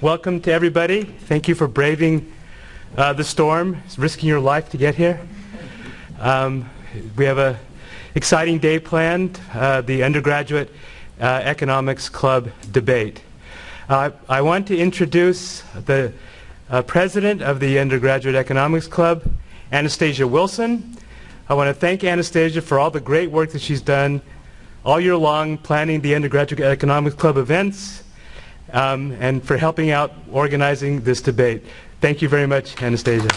welcome to everybody. Thank you for braving uh, the storm, risking your life to get here. Um, we have a exciting day planned, uh, the undergraduate uh, economics club debate. Uh, I want to introduce the uh, president of the undergraduate economics club, Anastasia Wilson. I want to thank Anastasia for all the great work that she's done all year long planning the undergraduate economics club events um, and for helping out organizing this debate. Thank you very much, Anastasia.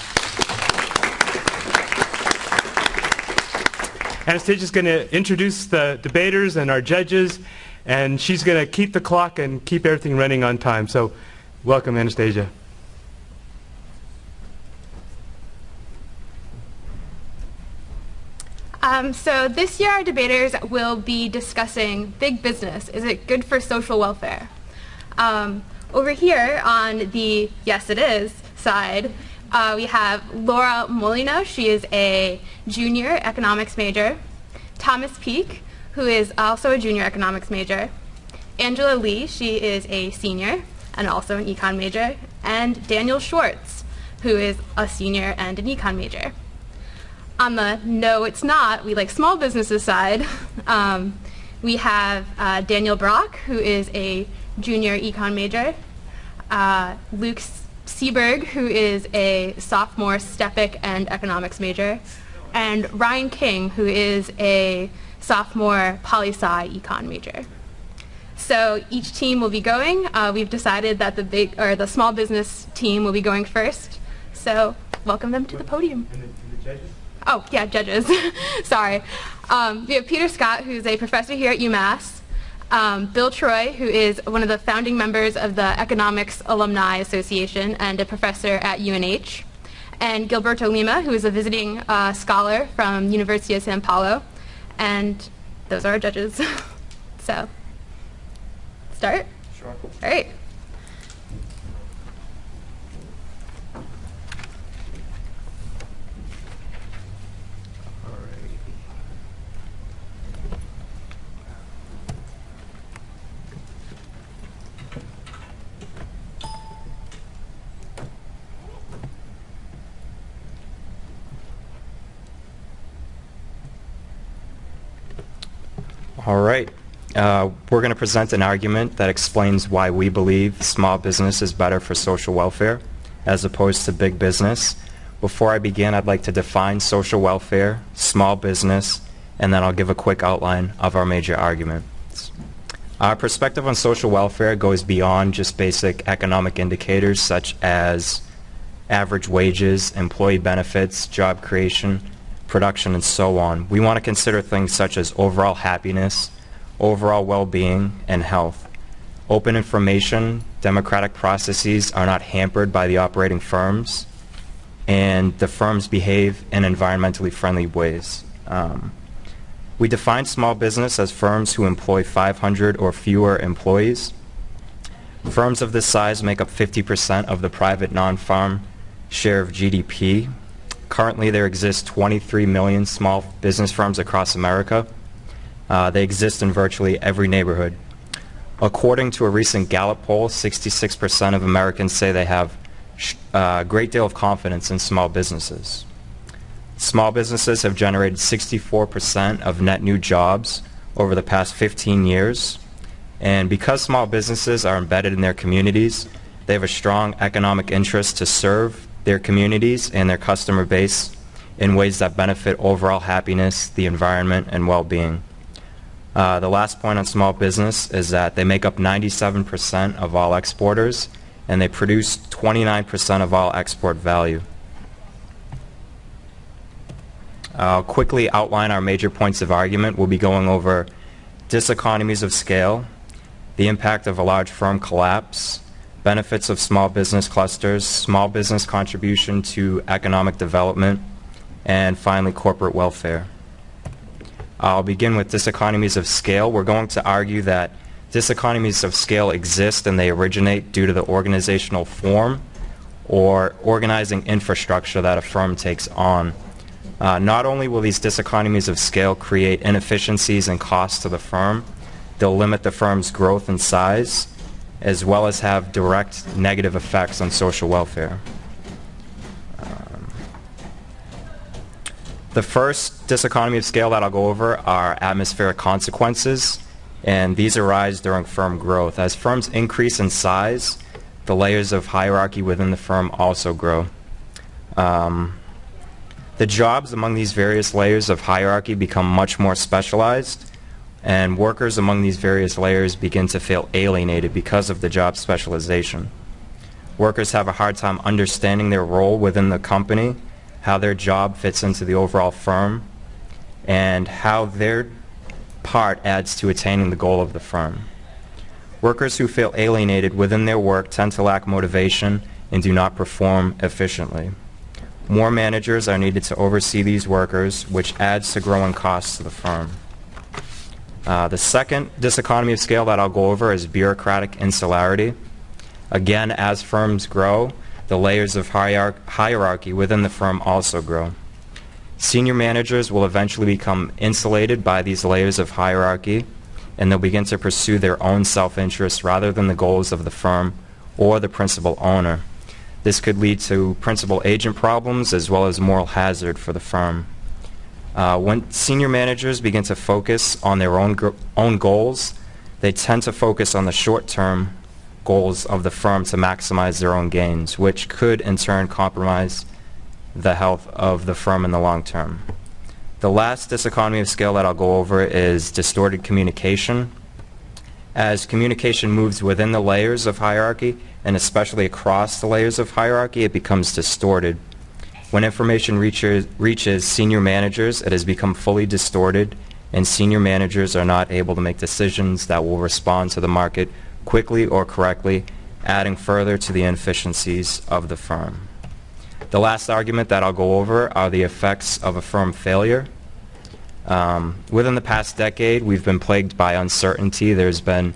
Anastasia is going to introduce the debaters and our judges, and she's going to keep the clock and keep everything running on time. So welcome, Anastasia. Um, so this year our debaters will be discussing big business. Is it good for social welfare? Um, over here on the yes it is side, uh, we have Laura Molina. She is a junior economics major. Thomas Peak, who is also a junior economics major. Angela Lee, she is a senior and also an econ major. And Daniel Schwartz, who is a senior and an econ major. On the no, it's not, we like small businesses side, um, we have uh, Daniel Brock, who is a junior econ major, uh, Luke Seberg, who is a sophomore STPEC and economics major, and Ryan King, who is a sophomore poli-sci econ major. So each team will be going. Uh, we've decided that the big or the small business team will be going first. So welcome them to the podium. And the, the judges? Oh, yeah, judges. Sorry. Um, we have Peter Scott, who's a professor here at UMass. Um, Bill Troy, who is one of the founding members of the Economics Alumni Association and a professor at UNH. And Gilberto Lima, who is a visiting uh, scholar from University of Sao Paulo. And those are our judges. so, start? Sure. All right. All right. Uh, we're going to present an argument that explains why we believe small business is better for social welfare as opposed to big business. Before I begin, I'd like to define social welfare, small business, and then I'll give a quick outline of our major arguments. Our perspective on social welfare goes beyond just basic economic indicators such as average wages, employee benefits, job creation, production, and so on. We want to consider things such as overall happiness, overall well-being, and health. Open information, democratic processes are not hampered by the operating firms, and the firms behave in environmentally friendly ways. Um, we define small business as firms who employ 500 or fewer employees. Firms of this size make up 50% of the private non-farm share of GDP. Currently, there exist 23 million small business firms across America. Uh, they exist in virtually every neighborhood. According to a recent Gallup poll, 66% of Americans say they have uh, a great deal of confidence in small businesses. Small businesses have generated 64% of net new jobs over the past 15 years. And because small businesses are embedded in their communities, they have a strong economic interest to serve their communities and their customer base in ways that benefit overall happiness, the environment, and well-being. Uh, the last point on small business is that they make up 97% of all exporters and they produce 29% of all export value. I'll quickly outline our major points of argument. We'll be going over diseconomies of scale, the impact of a large firm collapse, benefits of small business clusters, small business contribution to economic development, and finally corporate welfare. I'll begin with diseconomies of scale. We're going to argue that diseconomies of scale exist and they originate due to the organizational form or organizing infrastructure that a firm takes on. Uh, not only will these diseconomies of scale create inefficiencies and costs to the firm, they'll limit the firm's growth and size, as well as have direct negative effects on social welfare. The first diseconomy of scale that I'll go over are atmospheric consequences, and these arise during firm growth. As firms increase in size, the layers of hierarchy within the firm also grow. Um, the jobs among these various layers of hierarchy become much more specialized, and workers among these various layers begin to feel alienated because of the job specialization. Workers have a hard time understanding their role within the company how their job fits into the overall firm, and how their part adds to attaining the goal of the firm. Workers who feel alienated within their work tend to lack motivation and do not perform efficiently. More managers are needed to oversee these workers, which adds to growing costs to the firm. Uh, the second diseconomy of scale that I'll go over is bureaucratic insularity. Again, as firms grow, the layers of hierarchy within the firm also grow. Senior managers will eventually become insulated by these layers of hierarchy and they'll begin to pursue their own self-interest rather than the goals of the firm or the principal owner. This could lead to principal agent problems as well as moral hazard for the firm. Uh, when senior managers begin to focus on their own, own goals, they tend to focus on the short term goals of the firm to maximize their own gains, which could in turn compromise the health of the firm in the long term. The last diseconomy of scale that I'll go over is distorted communication. As communication moves within the layers of hierarchy, and especially across the layers of hierarchy, it becomes distorted. When information reaches, reaches senior managers, it has become fully distorted, and senior managers are not able to make decisions that will respond to the market quickly or correctly, adding further to the inefficiencies of the firm. The last argument that I'll go over are the effects of a firm failure. Um, within the past decade, we've been plagued by uncertainty. There's been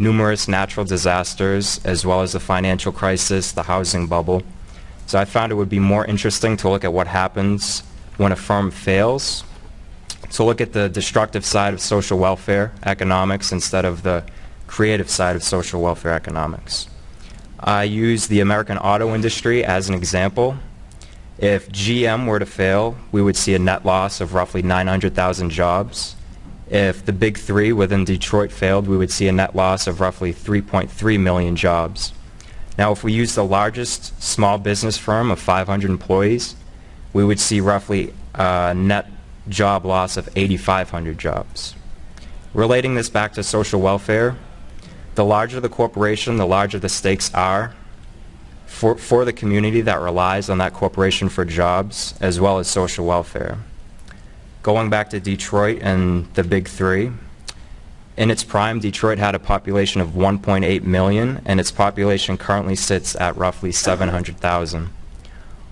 numerous natural disasters, as well as the financial crisis, the housing bubble. So I found it would be more interesting to look at what happens when a firm fails, to look at the destructive side of social welfare economics instead of the creative side of social welfare economics. I use the American auto industry as an example. If GM were to fail, we would see a net loss of roughly 900,000 jobs. If the big three within Detroit failed, we would see a net loss of roughly 3.3 million jobs. Now, if we use the largest small business firm of 500 employees, we would see roughly a net job loss of 8,500 jobs. Relating this back to social welfare, the larger the corporation, the larger the stakes are for, for the community that relies on that corporation for jobs as well as social welfare. Going back to Detroit and the big three, in its prime, Detroit had a population of 1.8 million, and its population currently sits at roughly 700,000.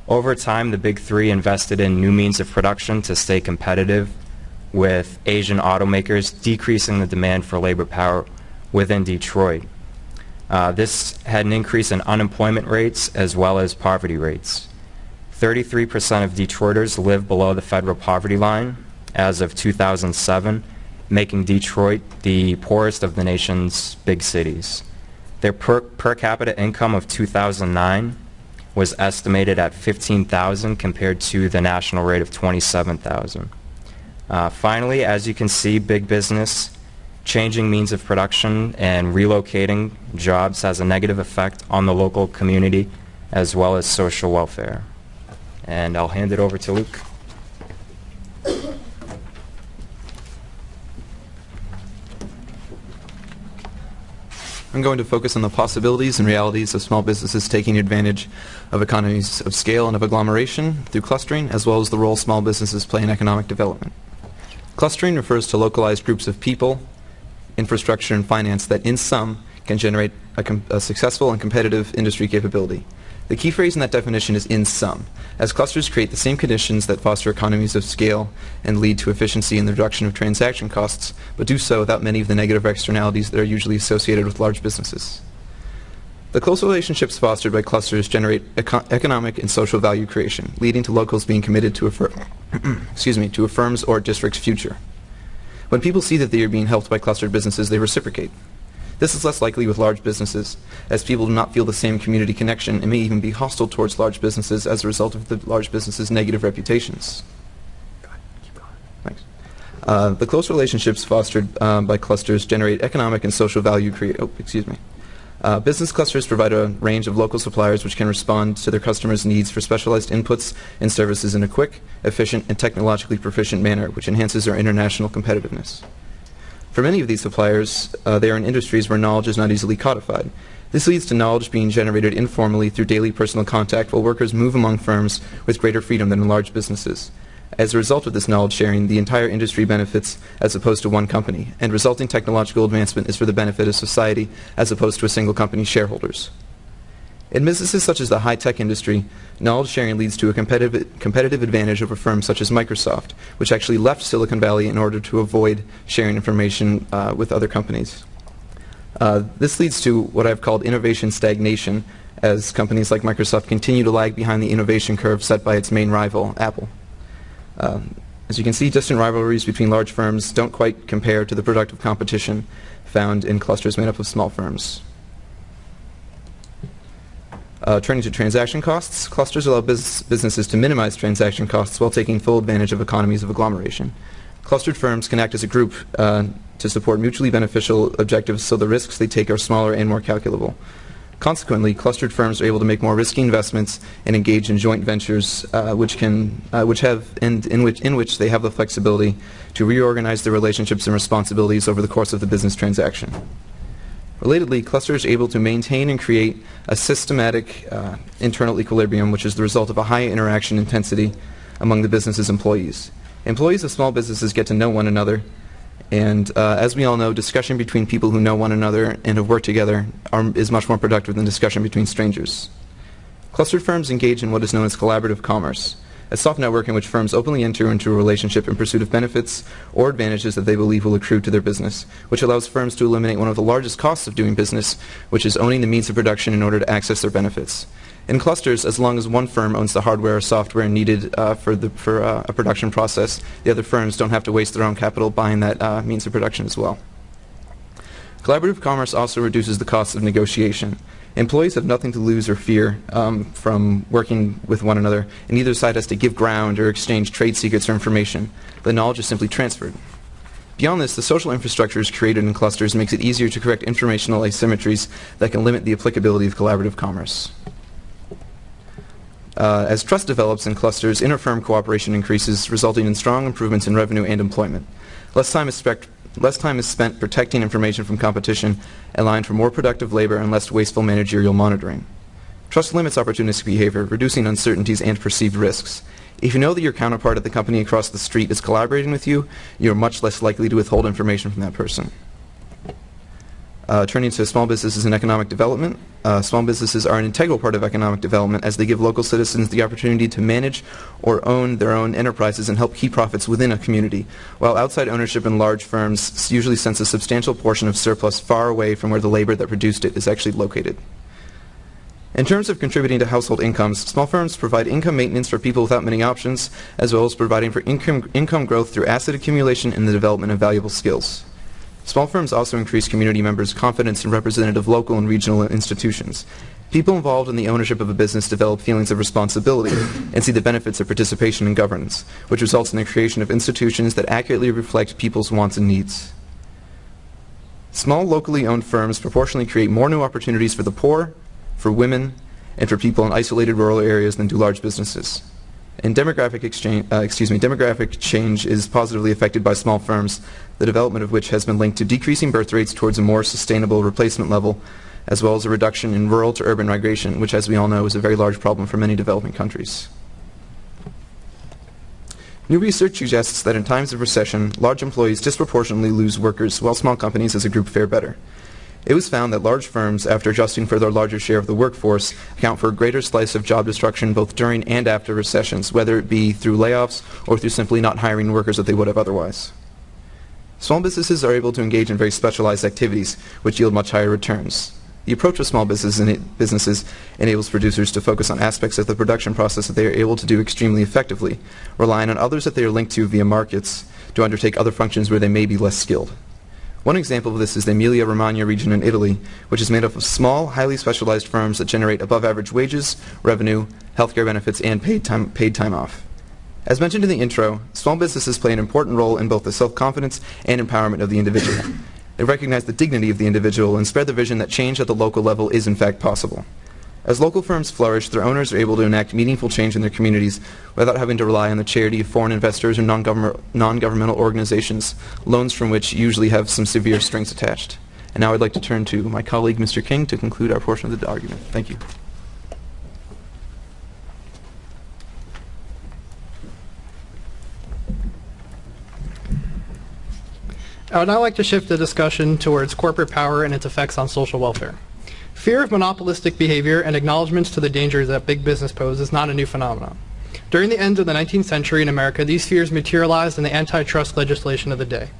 Over time, the big three invested in new means of production to stay competitive with Asian automakers, decreasing the demand for labor power within Detroit. Uh, this had an increase in unemployment rates as well as poverty rates. 33% of Detroiters live below the federal poverty line as of 2007, making Detroit the poorest of the nation's big cities. Their per, per capita income of 2009 was estimated at 15,000 compared to the national rate of 27,000. Uh, finally, as you can see, big business changing means of production and relocating jobs has a negative effect on the local community as well as social welfare. And I'll hand it over to Luke. I'm going to focus on the possibilities and realities of small businesses taking advantage of economies of scale and of agglomeration through clustering, as well as the role small businesses play in economic development. Clustering refers to localized groups of people, infrastructure, and finance that in sum can generate a, a, successful and competitive industry capability. The key phrase in that definition is in sum, as clusters create the same conditions that foster economies of scale and lead to efficiency in the reduction of transaction costs, but do so without many of the negative externalities that are usually associated with large businesses. The close relationships fostered by clusters generate eco economic and social value creation, leading to locals being committed to a, excuse me, to a firm's or district's future. When people see that they are being helped by clustered businesses, they reciprocate. This is less likely with large businesses, as people do not feel the same community connection and may even be hostile towards large businesses as a result of the large businesses' negative reputations. Uh, the close relationships fostered um, by clusters generate economic and social value. Crea- oh, excuse me. Uh, business clusters provide a range of local suppliers which can respond to their customers' needs for specialized inputs and services in a quick, efficient, and technologically proficient manner, which enhances their international competitiveness. For many of these suppliers, uh, they are in industries where knowledge is not easily codified. This leads to knowledge being generated informally through daily personal contact while workers move among firms with greater freedom than in large businesses. As a result of this knowledge sharing, the entire industry benefits as opposed to one company, and resulting technological advancement is for the benefit of society as opposed to a single company's shareholders. In businesses such as the high-tech industry, knowledge sharing leads to a competitive, competitive advantage over firms such as Microsoft, which actually left Silicon Valley in order to avoid sharing information uh, with other companies. Uh, this leads to what I've called innovation stagnation, as companies like Microsoft continue to lag behind the innovation curve set by its main rival, Apple. Um, as you can see, distant rivalries between large firms don't quite compare to the productive competition found in clusters made up of small firms. Uh, turning to transaction costs, clusters allow bus businesses to minimize transaction costs while taking full advantage of economies of agglomeration. Clustered firms can act as a group uh, to support mutually beneficial objectives so the risks they take are smaller and more calculable. Consequently, clustered firms are able to make more risky investments and engage in joint ventures, uh, which can, uh, which have, in, in, which, in which they have the flexibility to reorganize their relationships and responsibilities over the course of the business transaction. Relatedly, clusters are able to maintain and create a systematic uh, internal equilibrium, which is the result of a high interaction intensity among the business's employees. Employees of small businesses get to know one another, and uh, as we all know, discussion between people who know one another and have worked together are, is much more productive than discussion between strangers. Clustered firms engage in what is known as collaborative commerce, a soft network in which firms openly enter into a relationship in pursuit of benefits or advantages that they believe will accrue to their business, which allows firms to eliminate one of the largest costs of doing business, which is owning the means of production in order to access their benefits. In clusters, as long as one firm owns the hardware or software needed uh, for, the, for uh, a production process, the other firms don't have to waste their own capital buying that uh, means of production as well. Collaborative commerce also reduces the cost of negotiation. Employees have nothing to lose or fear um, from working with one another, and neither side has to give ground or exchange trade secrets or information. The knowledge is simply transferred. Beyond this, the social infrastructure is created in clusters makes it easier to correct informational asymmetries that can limit the applicability of collaborative commerce. Uh, as trust develops in clusters, inter-firm cooperation increases, resulting in strong improvements in revenue and employment. Less time is spec Less time is spent protecting information from competition, allowing for more productive labor and less wasteful managerial monitoring. Trust limits opportunistic behavior, reducing uncertainties and perceived risks. If you know that your counterpart at the company across the street is collaborating with you, you're much less likely to withhold information from that person. Uh, turning to small businesses and economic development, uh, small businesses are an integral part of economic development as they give local citizens the opportunity to manage or own their own enterprises and help keep profits within a community, while outside ownership in large firms usually sends a substantial portion of surplus far away from where the labor that produced it is actually located. In terms of contributing to household incomes, small firms provide income maintenance for people without many options, as well as providing for income, income growth through asset accumulation and the development of valuable skills. Small firms also increase community members' confidence in representative local and regional institutions. People involved in the ownership of a business develop feelings of responsibility and see the benefits of participation in governance, which results in the creation of institutions that accurately reflect people's wants and needs. Small locally owned firms proportionally create more new opportunities for the poor, for women, and for people in isolated rural areas than do large businesses. And demographic, exchange, uh, excuse me, demographic change is positively affected by small firms, the development of which has been linked to decreasing birth rates towards a more sustainable replacement level, as well as a reduction in rural to urban migration, which, as we all know, is a very large problem for many developing countries. New research suggests that in times of recession, large employees disproportionately lose workers, while small companies as a group fare better. It was found that large firms, after adjusting for their larger share of the workforce, account for a greater slice of job destruction both during and after recessions, whether it be through layoffs or through simply not hiring workers that they would have otherwise. Small businesses are able to engage in very specialized activities, which yield much higher returns. The approach of small businesses, enables producers to focus on aspects of the production process that they are able to do extremely effectively, relying on others that they are linked to via markets to undertake other functions where they may be less skilled. One example of this is the Emilia-Romagna region in Italy, which is made up of small, highly specialized firms that generate above-average wages, revenue, healthcare benefits, and paid time, paid time off. As mentioned in the intro, small businesses play an important role in both the self-confidence and empowerment of the individual. They recognize the dignity of the individual and spread the vision that change at the local level is in fact possible. As local firms flourish, their owners are able to enact meaningful change in their communities without having to rely on the charity of foreign investors or non-government- non-governmental organizations, loans from which usually have some severe strings attached. And now I'd like to turn to my colleague, Mr. King, to conclude our portion of the argument. Thank you. I would now like to shift the discussion towards corporate power and its effects on social welfare. Fear of monopolistic behavior and acknowledgments to the dangers that big business pose is not a new phenomenon. During the end of the 19th century in America, these fears materialized in the antitrust legislation of the day.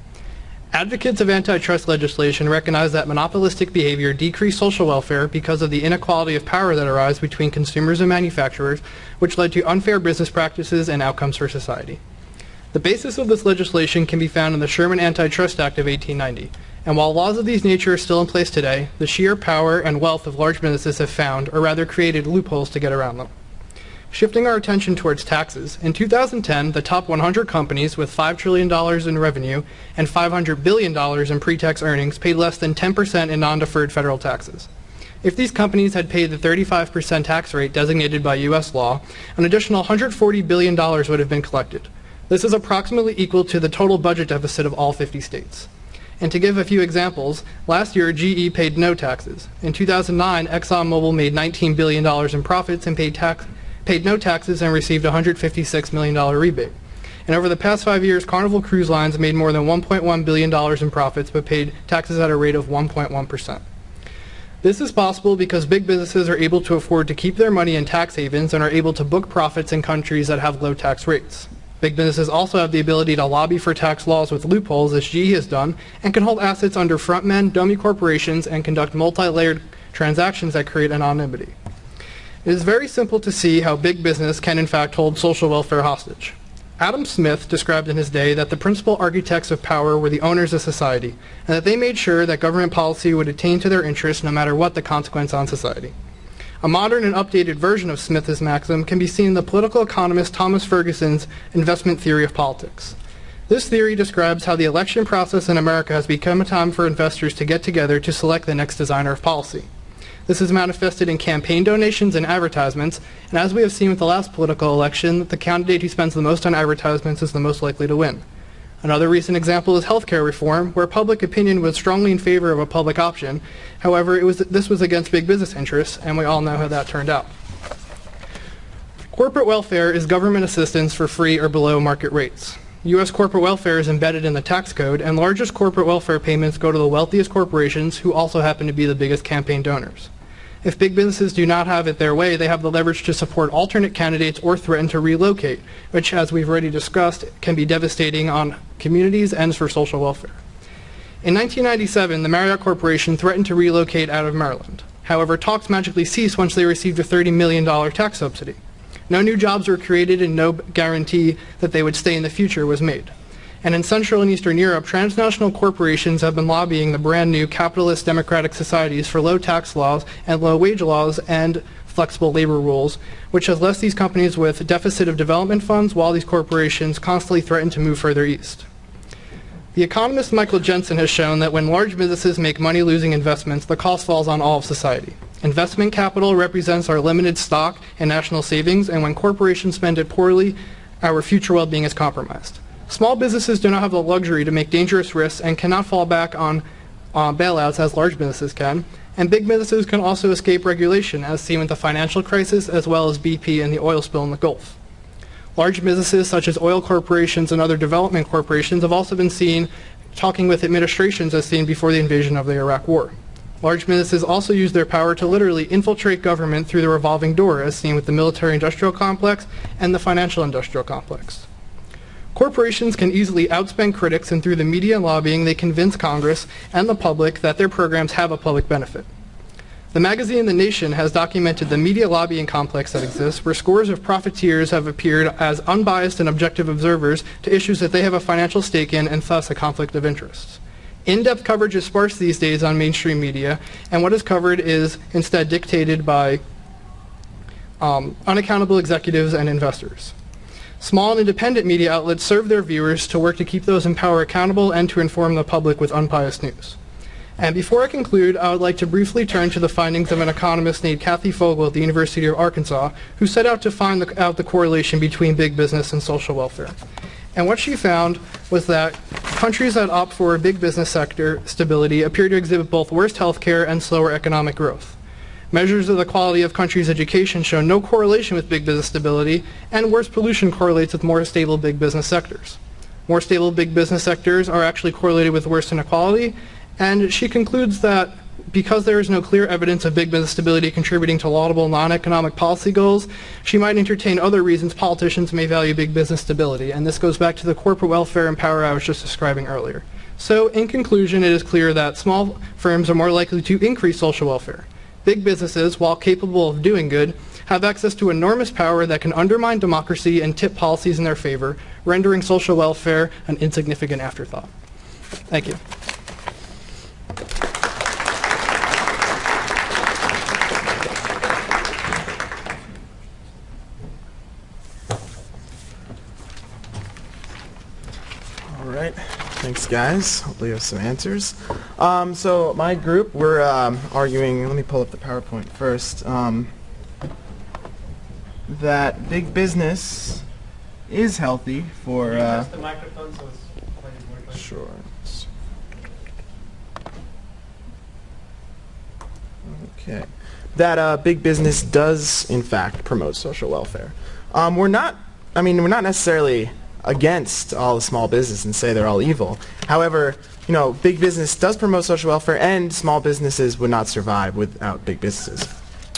Advocates of antitrust legislation recognize that monopolistic behavior decreased social welfare because of the inequality of power that arose between consumers and manufacturers, which led to unfair business practices and outcomes for society. The basis of this legislation can be found in the Sherman Antitrust Act of 1890. And while laws of these nature are still in place today, the sheer power and wealth of large businesses have found, or rather created, loopholes to get around them. Shifting our attention towards taxes, in 2010, the top 100 companies with $5 trillion in revenue and $500 billion in pre-tax earnings paid less than 10% in non-deferred federal taxes. If these companies had paid the 35% tax rate designated by U.S. law, an additional $140 billion would have been collected. This is approximately equal to the total budget deficit of all 50 states. And to give a few examples, last year GE paid no taxes. In 2009, ExxonMobil made $19 billion in profits and paid, tax, paid no taxes and received a $156 million rebate. And over the past five years, Carnival Cruise Lines made more than $1.1 billion in profits but paid taxes at a rate of 1.1%. This is possible because big businesses are able to afford to keep their money in tax havens and are able to book profits in countries that have low tax rates. Big businesses also have the ability to lobby for tax laws with loopholes, as GE has done, and can hold assets under frontmen, dummy corporations, and conduct multi-layered transactions that create anonymity. It is very simple to see how big business can in fact hold social welfare hostage. Adam Smith described in his day that the principal architects of power were the owners of society, and that they made sure that government policy would attain to their interests no matter what the consequence on society. A modern and updated version of Smith's maxim can be seen in the political economist Thomas Ferguson's investment theory of politics. This theory describes how the election process in America has become a time for investors to get together to select the next designer of policy. This is manifested in campaign donations and advertisements, and as we have seen with the last political election, the candidate who spends the most on advertisements is the most likely to win. Another recent example is healthcare reform, where public opinion was strongly in favor of a public option. However, was, this was against big business interests, and we all know how that turned out. Corporate welfare is government assistance for free or below market rates. U.S. corporate welfare is embedded in the tax code, and largest corporate welfare payments go to the wealthiest corporations who also happen to be the biggest campaign donors. If big businesses do not have it their way, they have the leverage to support alternate candidates or threaten to relocate, which, as we've already discussed, can be devastating on communities and for social welfare. In 1997, the Marriott Corporation threatened to relocate out of Maryland. However, talks magically ceased once they received a $30 million tax subsidy. No new jobs were created and no guarantee that they would stay in the future was made and in Central and Eastern Europe, transnational corporations have been lobbying the brand new capitalist democratic societies for low tax laws and low wage laws and flexible labor rules, which has left these companies with deficit of development funds while these corporations constantly threaten to move further east. The economist Michael Jensen has shown that when large businesses make money-losing investments, the cost falls on all of society. Investment capital represents our limited stock and national savings, and when corporations spend it poorly, our future well-being is compromised. Small businesses do not have the luxury to make dangerous risks and cannot fall back on uh, bailouts as large businesses can. And big businesses can also escape regulation, as seen with the financial crisis as well as BP and the oil spill in the Gulf. Large businesses such as oil corporations and other development corporations have also been seen talking with administrations as seen before the invasion of the Iraq War. Large businesses also use their power to literally infiltrate government through the revolving door, as seen with the military-industrial complex and the financial-industrial complex. Corporations can easily outspend critics and through the media lobbying they convince Congress and the public that their programs have a public benefit. The magazine The Nation has documented the media lobbying complex that exists, where scores of profiteers have appeared as unbiased and objective observers to issues that they have a financial stake in and thus a conflict of interest. In-depth coverage is sparse these days on mainstream media, and what is covered is instead dictated by um, unaccountable executives and investors. Small and independent media outlets serve their viewers to work to keep those in power accountable and to inform the public with unbiased news. And before I conclude, I would like to briefly turn to the findings of an economist named Kathy Fogel at the University of Arkansas, who set out to find the, out the correlation between big business and social welfare. And what she found was that countries that opt for a big business sector stability appear to exhibit both worse healthcare and slower economic growth. Measures of the quality of countries' education show no correlation with big business stability, and worse pollution correlates with more stable big business sectors. More stable big business sectors are actually correlated with worse inequality, and she concludes that because there is no clear evidence of big business stability contributing to laudable non-economic policy goals, she might entertain other reasons politicians may value big business stability. And this goes back to the corporate welfare and power I was just describing earlier. So in conclusion, it is clear that small firms are more likely to increase social welfare. Big businesses, while capable of doing good, have access to enormous power that can undermine democracy and tip policies in their favor, rendering social welfare an insignificant afterthought. Thank you. All right. Thanks, guys. Hopefully you have some answers. Um, so my group, we're um, arguing, let me pull up the PowerPoint first, um, that big business is healthy for... Uh, the microphone so it's playing Sure. Okay. That uh, big business does, in fact, promote social welfare. Um, we're not, I mean, we're not necessarily against all the small business and say they're all evil. However, you know, big business does promote social welfare and small businesses would not survive without big businesses.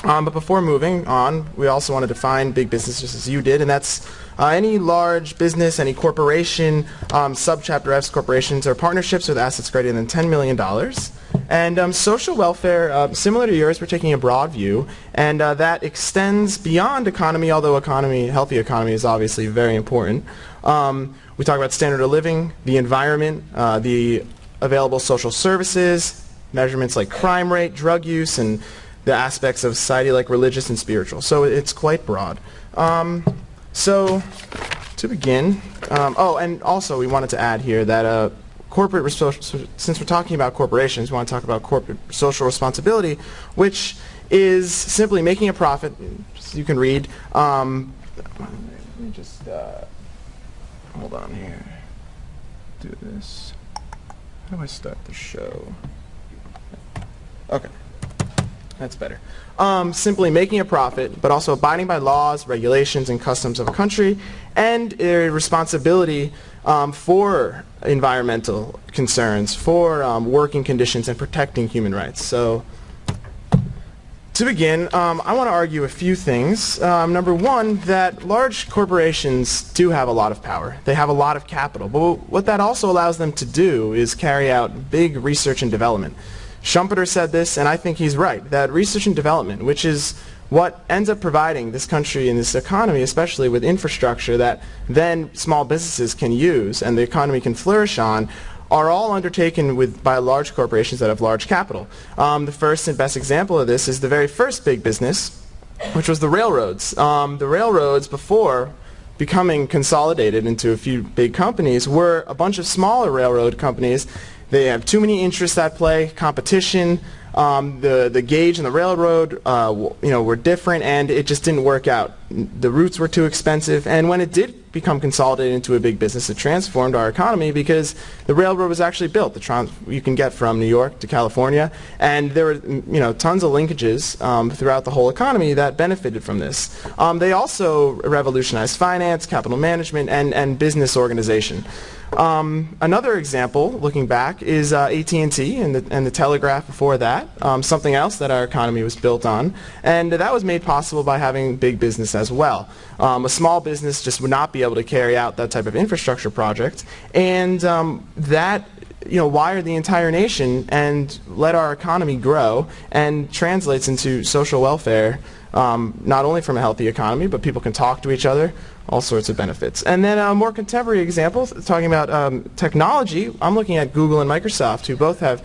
Um, but before moving on, we also want to define big business just as you did, and that's uh, any large business, any corporation, um, subchapter S corporations, or partnerships with assets greater than $10 million. And um, social welfare, uh, similar to yours, we're taking a broad view, and uh, that extends beyond economy, although economy, healthy economy is obviously very important. Um, we talk about standard of living, the environment, uh, the available social services, measurements like crime rate, drug use, and the aspects of society like religious and spiritual. So it's quite broad. Um, so to begin, um, oh, and also we wanted to add here that uh, corporate, since we're talking about corporations, we want to talk about corporate social responsibility, which is simply making a profit. You can read. Um, let me just uh, hold on here. Do this. How do I start the show? Okay. That's better. Um, simply making a profit, but also abiding by laws, regulations, and customs of a country, and a responsibility um, for environmental concerns, for um, working conditions, and protecting human rights. So, to begin, um, I want to argue a few things. Um, number one, that large corporations do have a lot of power. They have a lot of capital. But what that also allows them to do is carry out big research and development. Schumpeter said this, and I think he's right, that research and development, which is what ends up providing this country and this economy, especially with infrastructure that then small businesses can use and the economy can flourish on, are all undertaken with, by large corporations that have large capital. Um, the first and best example of this is the very first big business, which was the railroads. Um, the railroads before becoming consolidated into a few big companies were a bunch of smaller railroad companies they have too many interests at play, competition, um, the, the gauge and the railroad uh, you know, were different and it just didn't work out. The routes were too expensive and when it did become consolidated into a big business, it transformed our economy because the railroad was actually built. The trans you can get from New York to California and there were you know, tons of linkages um, throughout the whole economy that benefited from this. Um, they also revolutionized finance, capital management, and, and business organization. Um, another example, looking back, is uh, AT&T and the, and the telegraph before that, um, something else that our economy was built on. And that was made possible by having big business as well. Um, a small business just would not be able to carry out that type of infrastructure project. And um, that you know, wire the entire nation and let our economy grow and translates into social welfare, um, not only from a healthy economy, but people can talk to each other, all sorts of benefits. And then a more contemporary example, talking about um, technology, I'm looking at Google and Microsoft, who both have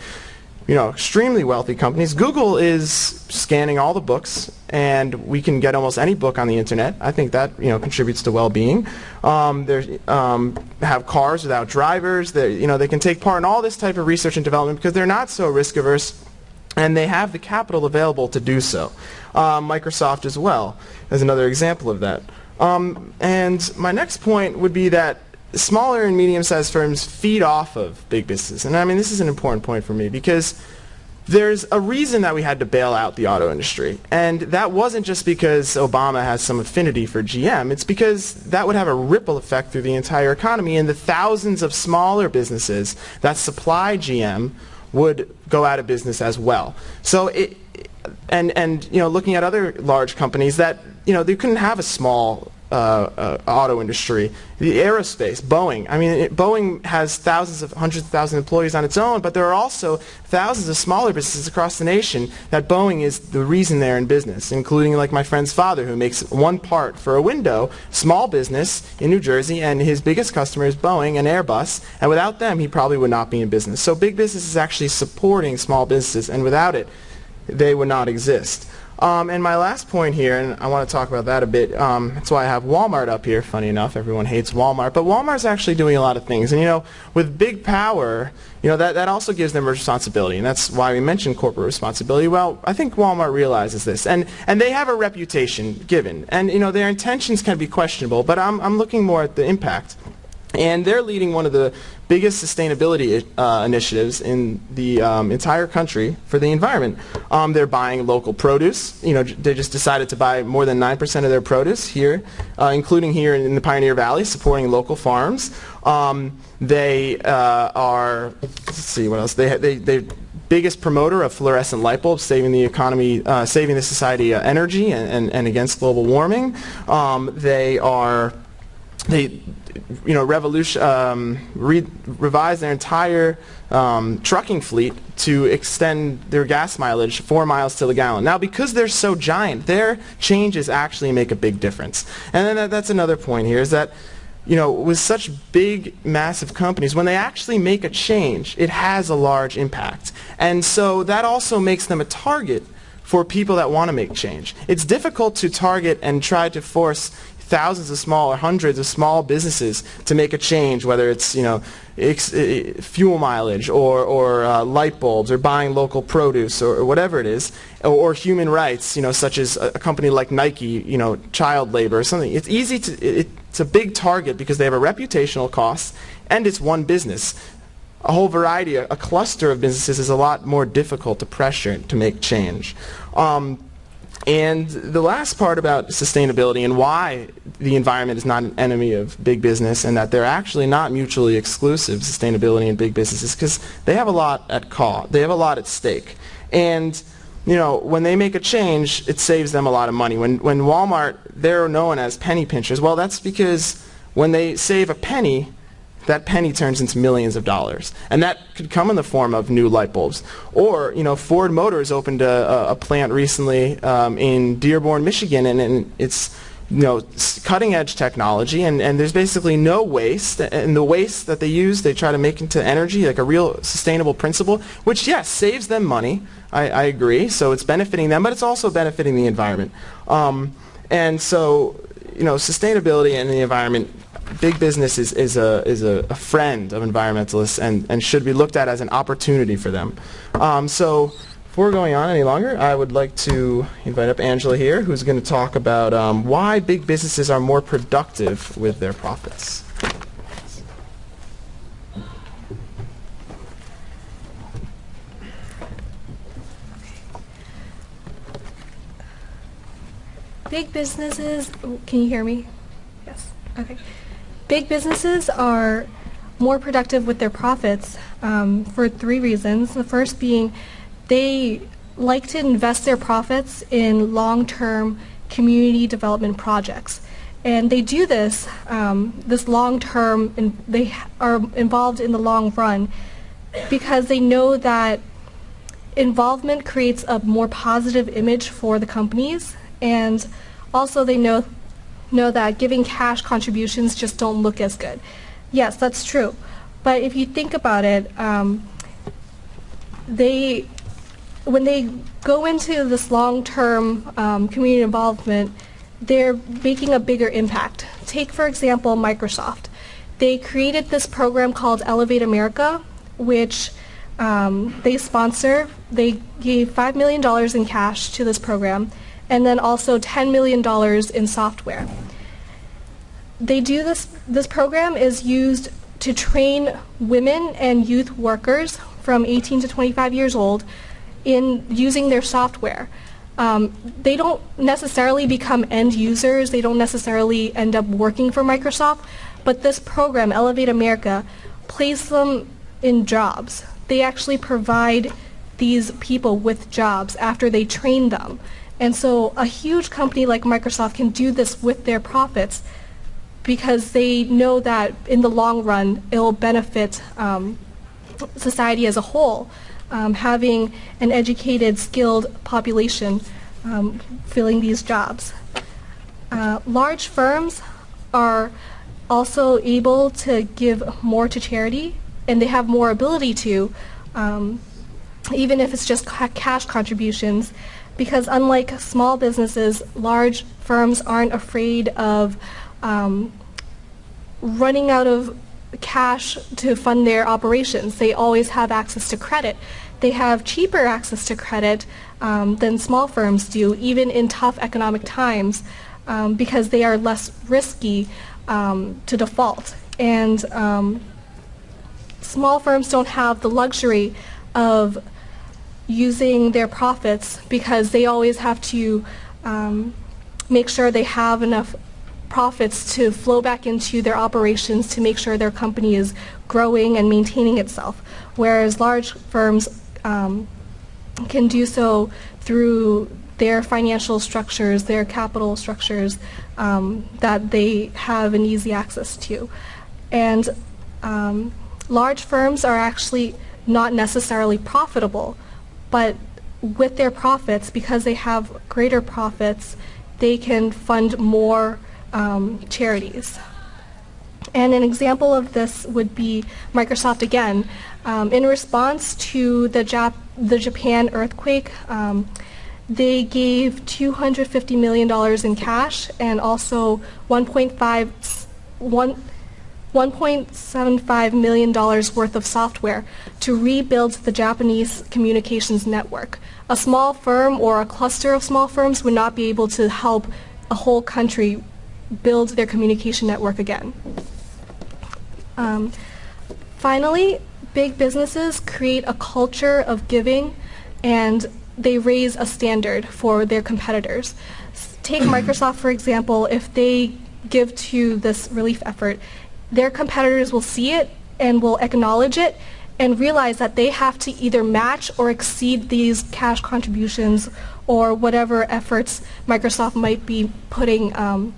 you know, extremely wealthy companies. Google is scanning all the books, and we can get almost any book on the internet. I think that you know contributes to well-being. Um, they um, have cars without drivers. They you know they can take part in all this type of research and development because they're not so risk averse, and they have the capital available to do so. Um, Microsoft as well is another example of that. Um, and my next point would be that smaller and medium-sized firms feed off of big businesses. And I mean, this is an important point for me because there's a reason that we had to bail out the auto industry. And that wasn't just because Obama has some affinity for GM. It's because that would have a ripple effect through the entire economy and the thousands of smaller businesses that supply GM would go out of business as well. So it, and, and you know, looking at other large companies that, you know, they couldn't have a small uh, uh, auto industry, the aerospace, Boeing. I mean, it, Boeing has thousands of, hundreds of thousands of employees on its own, but there are also thousands of smaller businesses across the nation that Boeing is the reason they're in business, including like my friend's father who makes one part for a window, small business in New Jersey, and his biggest customer is Boeing and Airbus, and without them he probably would not be in business. So big business is actually supporting small businesses, and without it, they would not exist. Um, and my last point here, and I want to talk about that a bit, um, that's why I have Walmart up here, funny enough, everyone hates Walmart, but Walmart's actually doing a lot of things. And you know, with big power, you know, that, that also gives them responsibility, and that's why we mentioned corporate responsibility. Well, I think Walmart realizes this, and, and they have a reputation given, and you know, their intentions can be questionable, but I'm, I'm looking more at the impact. And they're leading one of the biggest sustainability uh, initiatives in the um, entire country for the environment. Um, they're buying local produce. You know, they just decided to buy more than 9% of their produce here, uh, including here in the Pioneer Valley, supporting local farms. Um, they uh, are, let's see what else, they, they, they biggest promoter of fluorescent light bulbs, saving the economy, uh, saving the society uh, energy and, and, and, against global warming. Um, they are they you know, revolution, um, re revise their entire um, trucking fleet to extend their gas mileage four miles to the gallon. Now, because they're so giant, their changes actually make a big difference. And then that, that's another point here is that, you know, with such big, massive companies, when they actually make a change, it has a large impact. And so that also makes them a target for people that want to make change. It's difficult to target and try to force thousands of small or hundreds of small businesses to make a change, whether it's you know fuel mileage or, or uh, light bulbs or buying local produce or, or whatever it is, or, or, human rights, you know, such as a, a, company like Nike, you know, child labor or something. It's easy to, it, it's a big target because they have a reputational cost and it's one business. A whole variety, a, a cluster of businesses is a lot more difficult to pressure to make change. Um, and the last part about sustainability and why the environment is not an enemy of big business and that they're actually not mutually exclusive, sustainability and big business, is because they have a lot at call. They have a lot at stake. And you know, when they make a change, it saves them a lot of money. When, when Walmart, they're known as penny pinchers. Well, that's because when they save a penny, that penny turns into millions of dollars. And that could come in the form of new light bulbs. Or, you know, Ford Motors opened a, a plant recently um, in Dearborn, Michigan, and, and it's you know, cutting edge technology, and, and there's basically no waste. And the waste that they use, they try to make into energy, like a real sustainable principle, which, yes, saves them money. I, I agree. So it's benefiting them, but it's also benefiting the environment. Um, and so, you know, sustainability and the environment big business is, is, a, is a, a, friend of environmentalists and, and should be looked at as an opportunity for them. Um, so before going on any longer, I would like to invite up Angela here, who's going to talk about um, why big businesses are more productive with their profits. Big businesses, can you hear me? Yes. Okay. Big businesses are more productive with their profits um, for three reasons. The first being they like to invest their profits in long-term community development projects. And they do this, um, this long-term, and they are involved in the long run because they know that involvement creates a more positive image for the companies and also they know know that giving cash contributions just don't look as good. Yes, that's true. But if you think about it, um, they when they go into this long-term um, community involvement, they're making a bigger impact. Take, for example, Microsoft. They created this program called Elevate America, which um, they sponsor. They gave $5 million in cash to this program, and then also $10 million in software. They do this, this program is used to train women and youth workers from 18 to 25 years old in using their software. Um, they don't necessarily become end users, they don't necessarily end up working for Microsoft, but this program, Elevate America, places them in jobs. They actually provide these people with jobs after they train them. And so a huge company like Microsoft can do this with their profits because they know that in the long run it will benefit um, society as a whole. Um, having an educated, skilled population um, filling these jobs. Uh, large firms are also able to give more to charity, and they have more ability to, um, even if it's just ca cash contributions, because unlike small businesses, large firms aren't afraid of um, running out of cash to fund their operations. They always have access to credit. They have cheaper access to credit um, than small firms do, even in tough economic times, um, because they are less risky um, to default. And um, small firms don't have the luxury of using their profits because they always have to um, make sure they have enough profits to flow back into their operations to make sure their company is growing and maintaining itself, whereas large firms um, can do so through their financial structures, their capital structures um, that they have an easy access to. And um, large firms are actually not necessarily profitable, but with their profits, because they have greater profits, they can fund more um, charities. And an example of this would be Microsoft again. Um, in response to the, Jap the Japan earthquake, um, they gave $250 million in cash and also 1.5 1, $1.75 million worth of software to rebuild the Japanese communications network. A small firm or a cluster of small firms would not be able to help a whole country build their communication network again. Um, finally, big businesses create a culture of giving and they raise a standard for their competitors. Take Microsoft, for example, if they give to this relief effort, their competitors will see it and will acknowledge it and realize that they have to either match or exceed these cash contributions or whatever efforts Microsoft might be putting um,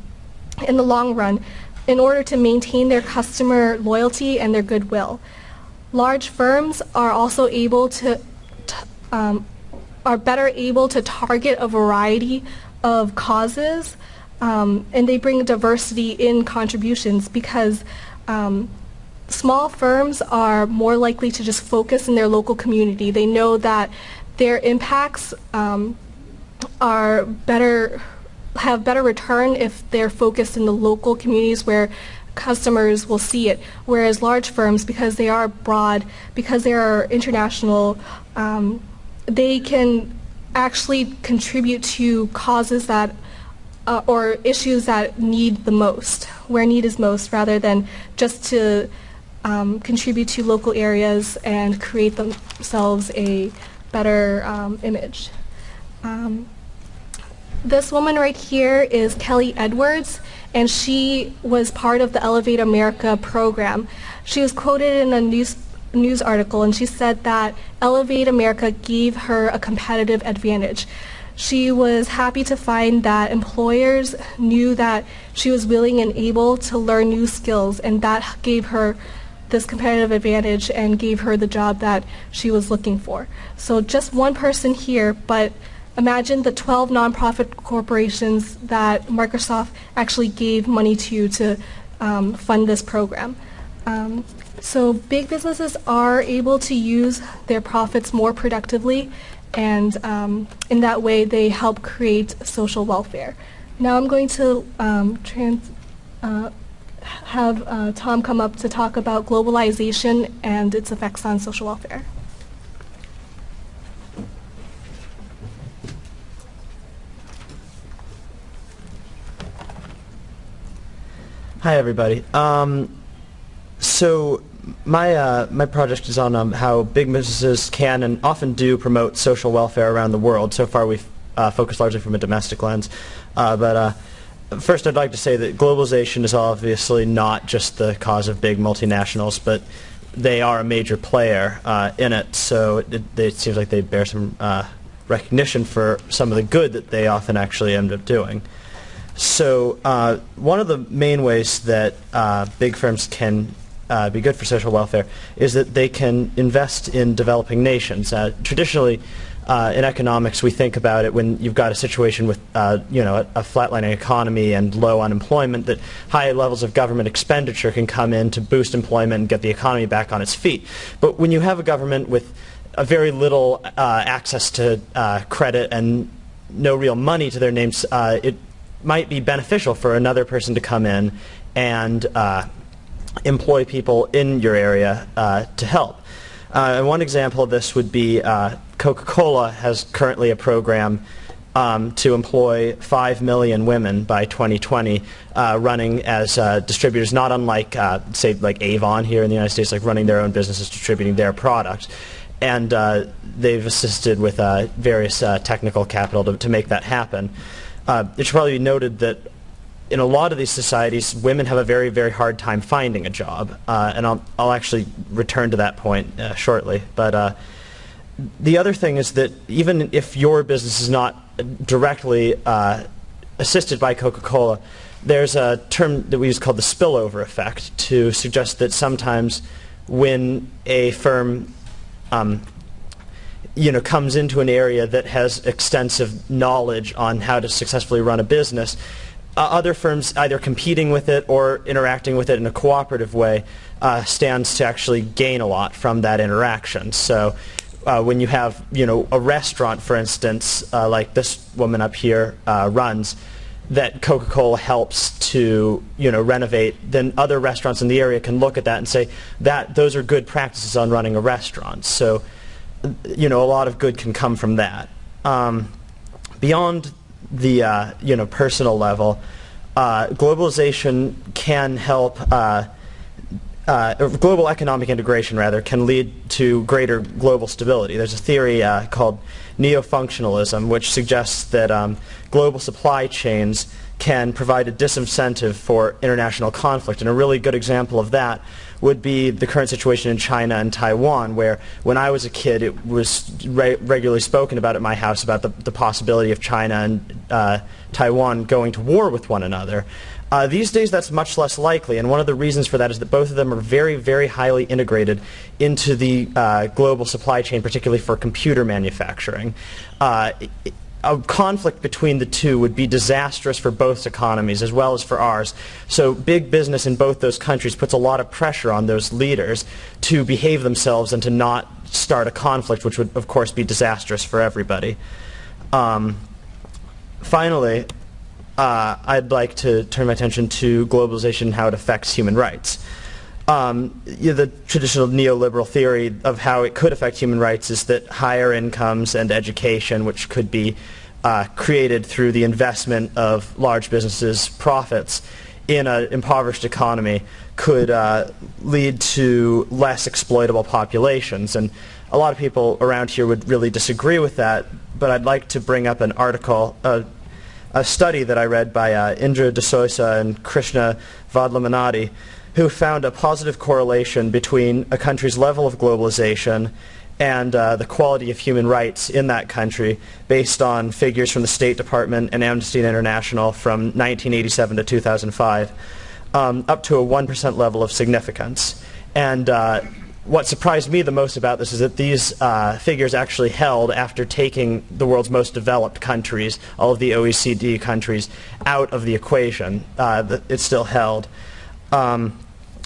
in the long run in order to maintain their customer loyalty and their goodwill. Large firms are also able to, um, are better able to target a variety of causes um, and they bring diversity in contributions because um, small firms are more likely to just focus in their local community. They know that their impacts um, are better have better return if they're focused in the local communities where customers will see it. Whereas large firms, because they are broad, because they are international, um, they can actually contribute to causes that uh, or issues that need the most, where need is most, rather than just to um, contribute to local areas and create themselves a better um, image. Um, this woman right here is Kelly Edwards, and she was part of the Elevate America program. She was quoted in a news news article, and she said that Elevate America gave her a competitive advantage. She was happy to find that employers knew that she was willing and able to learn new skills, and that gave her this competitive advantage and gave her the job that she was looking for. So just one person here, but imagine the 12 nonprofit corporations that Microsoft actually gave money to to um, fund this program. Um, so big businesses are able to use their profits more productively and um, in that way they help create social welfare. Now I'm going to um, trans, uh, have uh, Tom come up to talk about globalization and its effects on social welfare. Hi, everybody. Um, so my uh, my project is on um, how big businesses can and often do promote social welfare around the world. So far, we've uh, focused largely from a domestic lens, uh, but uh, first, I'd like to say that globalization is obviously not just the cause of big multinationals, but they are a major player uh, in it. So it, it, seems like they bear some uh, recognition for some of the good that they often actually end up doing. So uh, one of the main ways that uh, big firms can uh, be good for social welfare is that they can invest in developing nations. Uh, traditionally, uh, in economics, we think about it when you've got a situation with, uh, you know, a, a, flatlining economy and low unemployment, that high levels of government expenditure can come in to boost employment and get the economy back on its feet. But when you have a government with a very little access to credit and no real money to their names, it might be beneficial for another person to come in and uh, employ people in your area uh, to help. Uh, and one example of this would be uh, Coca-Cola has currently a program um, to employ 5 million women by 2020 uh, running as uh, distributors, not unlike, say, like Avon here in the United States, like running their own businesses, distributing their product and uh, they've assisted with uh, various uh, technical capital to, to, make that happen. Uh, it should probably be noted that in a lot of these societies, women have a very, very hard time finding a job, uh, and I'll, I'll actually return to that point uh, shortly. But uh, the other thing is that even if your business is not directly uh, assisted by Coca-Cola, there's a term that we use called the spillover effect to suggest that sometimes when a firm um, you know, comes into an area that has extensive knowledge on how to successfully run a business, other firms either competing with it or interacting with it in a cooperative way uh, stands to actually gain a lot from that interaction. So uh, when you have, you know, a restaurant, for instance, uh, like this woman up here uh, runs, that Coca-Cola helps to, you know, renovate, then other restaurants in the area can look at that and say that those are good practices on running a restaurant. So you know, a lot of good can come from that. Um, beyond the uh, you know personal level, uh, globalization can help. Uh, uh global economic integration, rather, can lead to greater global stability. There's a theory uh, called neo-functionalism, which suggests that um, global supply chains can provide a disincentive for international conflict. And a really good example of that would be the current situation in China and Taiwan, where when I was a kid, it was re regularly spoken about at my house about the, the possibility of China and uh, Taiwan going to war with one another. Uh, these days, that's much less likely, and one of the reasons for that is that both of them are very, very highly integrated into the uh, global supply chain, particularly for computer manufacturing. Uh, a conflict between the two would be disastrous for both economies as well as for ours. So big business in both those countries puts a lot of pressure on those leaders to behave themselves and to not start a conflict, which would, of course, be disastrous for everybody. Um, finally, uh, I'd like to turn my attention to globalization and how it affects human rights um, you know, the traditional neoliberal theory of how it could affect human rights is that higher incomes and education, which could be uh, created through the investment of large businesses' profits in an impoverished economy, could uh, lead to less exploitable populations. And a lot of people around here would really disagree with that, but I'd like to bring up an article, uh, a study that I read by uh, Indra de and Krishna Vadlamannati, who found a positive correlation between a country's level of globalization and uh, the quality of human rights in that country based on figures from the State Department and Amnesty International from 1987 to 2005, um, up to a 1% level of significance. And uh, what surprised me the most about this is that these uh, figures actually held after taking the world's most developed countries, all of the OECD countries, out of the equation. Uh, it still held. Um,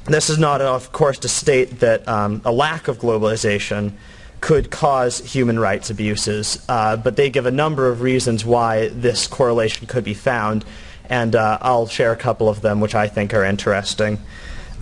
this is not, of course, to state that um, a lack of globalization could cause human rights abuses, uh, but they give a number of reasons why this correlation could be found, and uh, I'll share a couple of them which I think are interesting.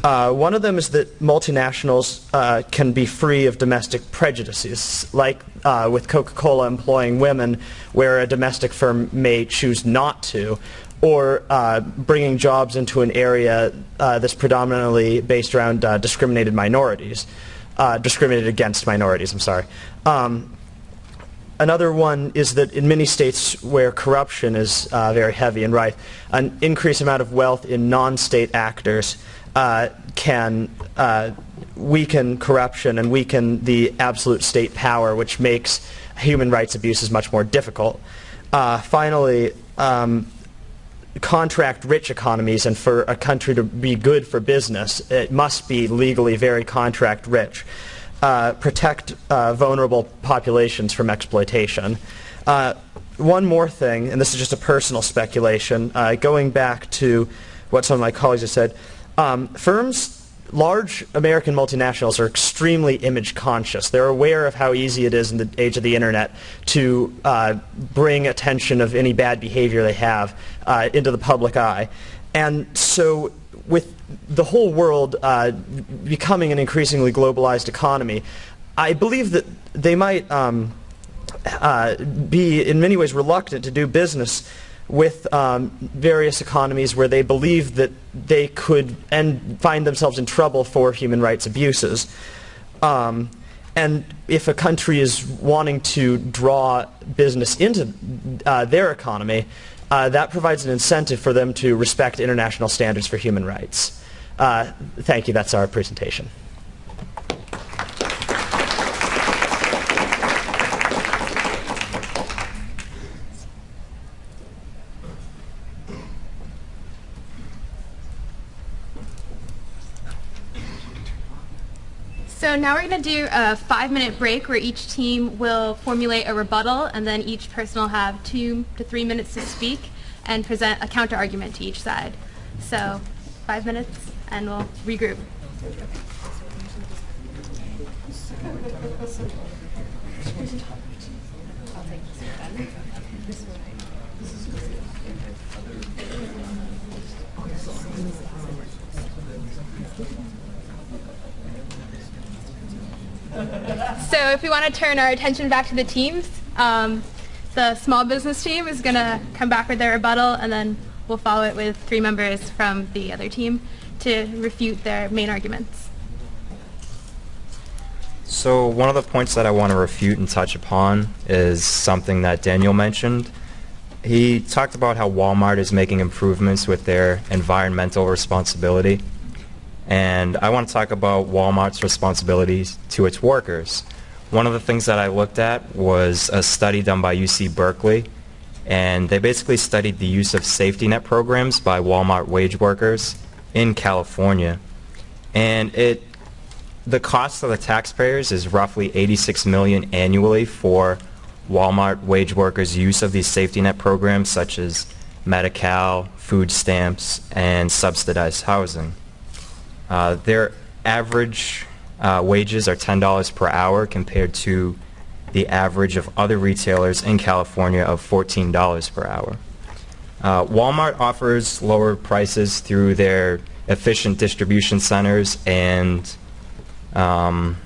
Uh, one of them is that multinationals uh, can be free of domestic prejudices, like uh, with Coca-Cola employing women, where a domestic firm may choose not to, or uh, bringing jobs into an area uh, that's predominantly based around uh, discriminated minorities, discriminated against minorities. I'm sorry. Um, Another one is that in many states where corruption is uh, very heavy and rife, an increased amount of wealth in non-state actors uh, can uh, weaken corruption and weaken the absolute state power, which makes human rights abuses much more difficult. Uh, finally, um, contract-rich economies, and for a country to be good for business, it must be legally very contract-rich. Uh, protect uh, vulnerable populations from exploitation. Uh, one more thing, and this is just a personal speculation, uh, going back to what some of my colleagues have said, um, firms, large American multinationals are extremely image conscious. They're aware of how easy it is in the age of the internet to uh, bring attention of any bad behavior they have uh, into the public eye. And so with the whole world uh, becoming an increasingly globalized economy, I believe that they might um, uh, be in many ways reluctant to do business with um, various economies where they believe that they could and find themselves in trouble for human rights abuses. Um, and if a country is wanting to draw business into uh, their economy, uh, that provides an incentive for them to respect international standards for human rights. Uh, thank you. That's our presentation. So now we're going to do a five minute break where each team will formulate a rebuttal and then each person will have two to three minutes to speak and present a counter argument to each side. So five minutes and we'll regroup. So if we want to turn our attention back to the teams, um, the small business team is going to come back with their rebuttal and then we'll follow it with three members from the other team to refute their main arguments. So one of the points that I want to refute and touch upon is something that Daniel mentioned. He talked about how Walmart is making improvements with their environmental responsibility. And I want to talk about Walmart's responsibilities to its workers. One of the things that I looked at was a study done by UC Berkeley, and they basically studied the use of safety net programs by Walmart wage workers in California. And it the cost of the taxpayers is roughly 86 million annually for Walmart wage workers' use of these safety net programs such as Medi-Cal, food stamps, and subsidized housing. Uh, their average uh, wages are $10 per hour compared to the average of other retailers in California of $14 per hour. Uh, Walmart offers lower prices through their efficient distribution centers and um,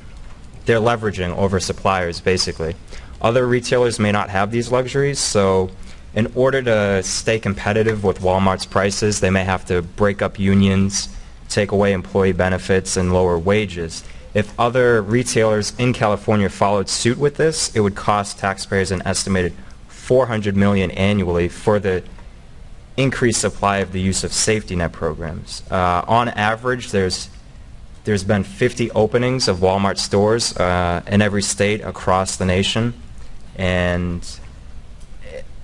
they're leveraging over suppliers basically. Other retailers may not have these luxuries, so in order to stay competitive with Walmart's prices, they may have to break up unions, take away employee benefits, and lower wages. If other retailers in California followed suit with this, it would cost taxpayers an estimated 400 million annually for the increased supply of the use of safety net programs. Uh, on average, there's there's been 50 openings of Walmart stores uh, in every state across the nation, and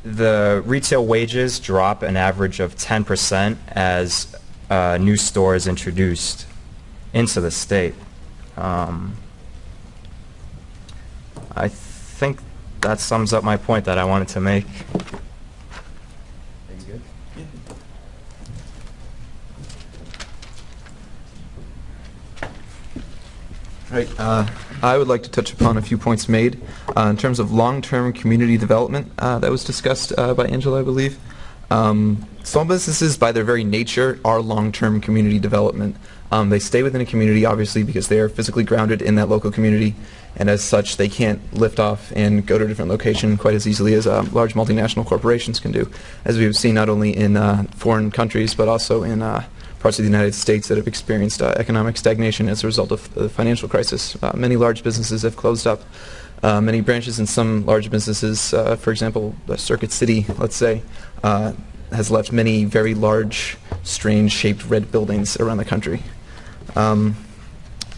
the retail wages drop an average of 10% as uh, new stores introduced into the state. Um, I think that sums up my point that I wanted to make. Right. Uh, I would like to touch upon a few points made uh, in terms of long-term community development uh, that was discussed uh, by Angela, I believe. Um, small businesses, by their very nature, are long-term community development. Um, they stay within a community, obviously, because they are physically grounded in that local community, and as such, they can't lift off and go to a different location quite as easily as uh, large multinational corporations can do, as we've seen not only in uh, foreign countries but also in uh, parts of the United States that have experienced uh, economic stagnation as a result of the financial crisis. Uh, many large businesses have closed up. Uh, many branches in some large businesses, for example, Circuit City, let's say, has left many very large, strange-shaped red buildings around the country. Um,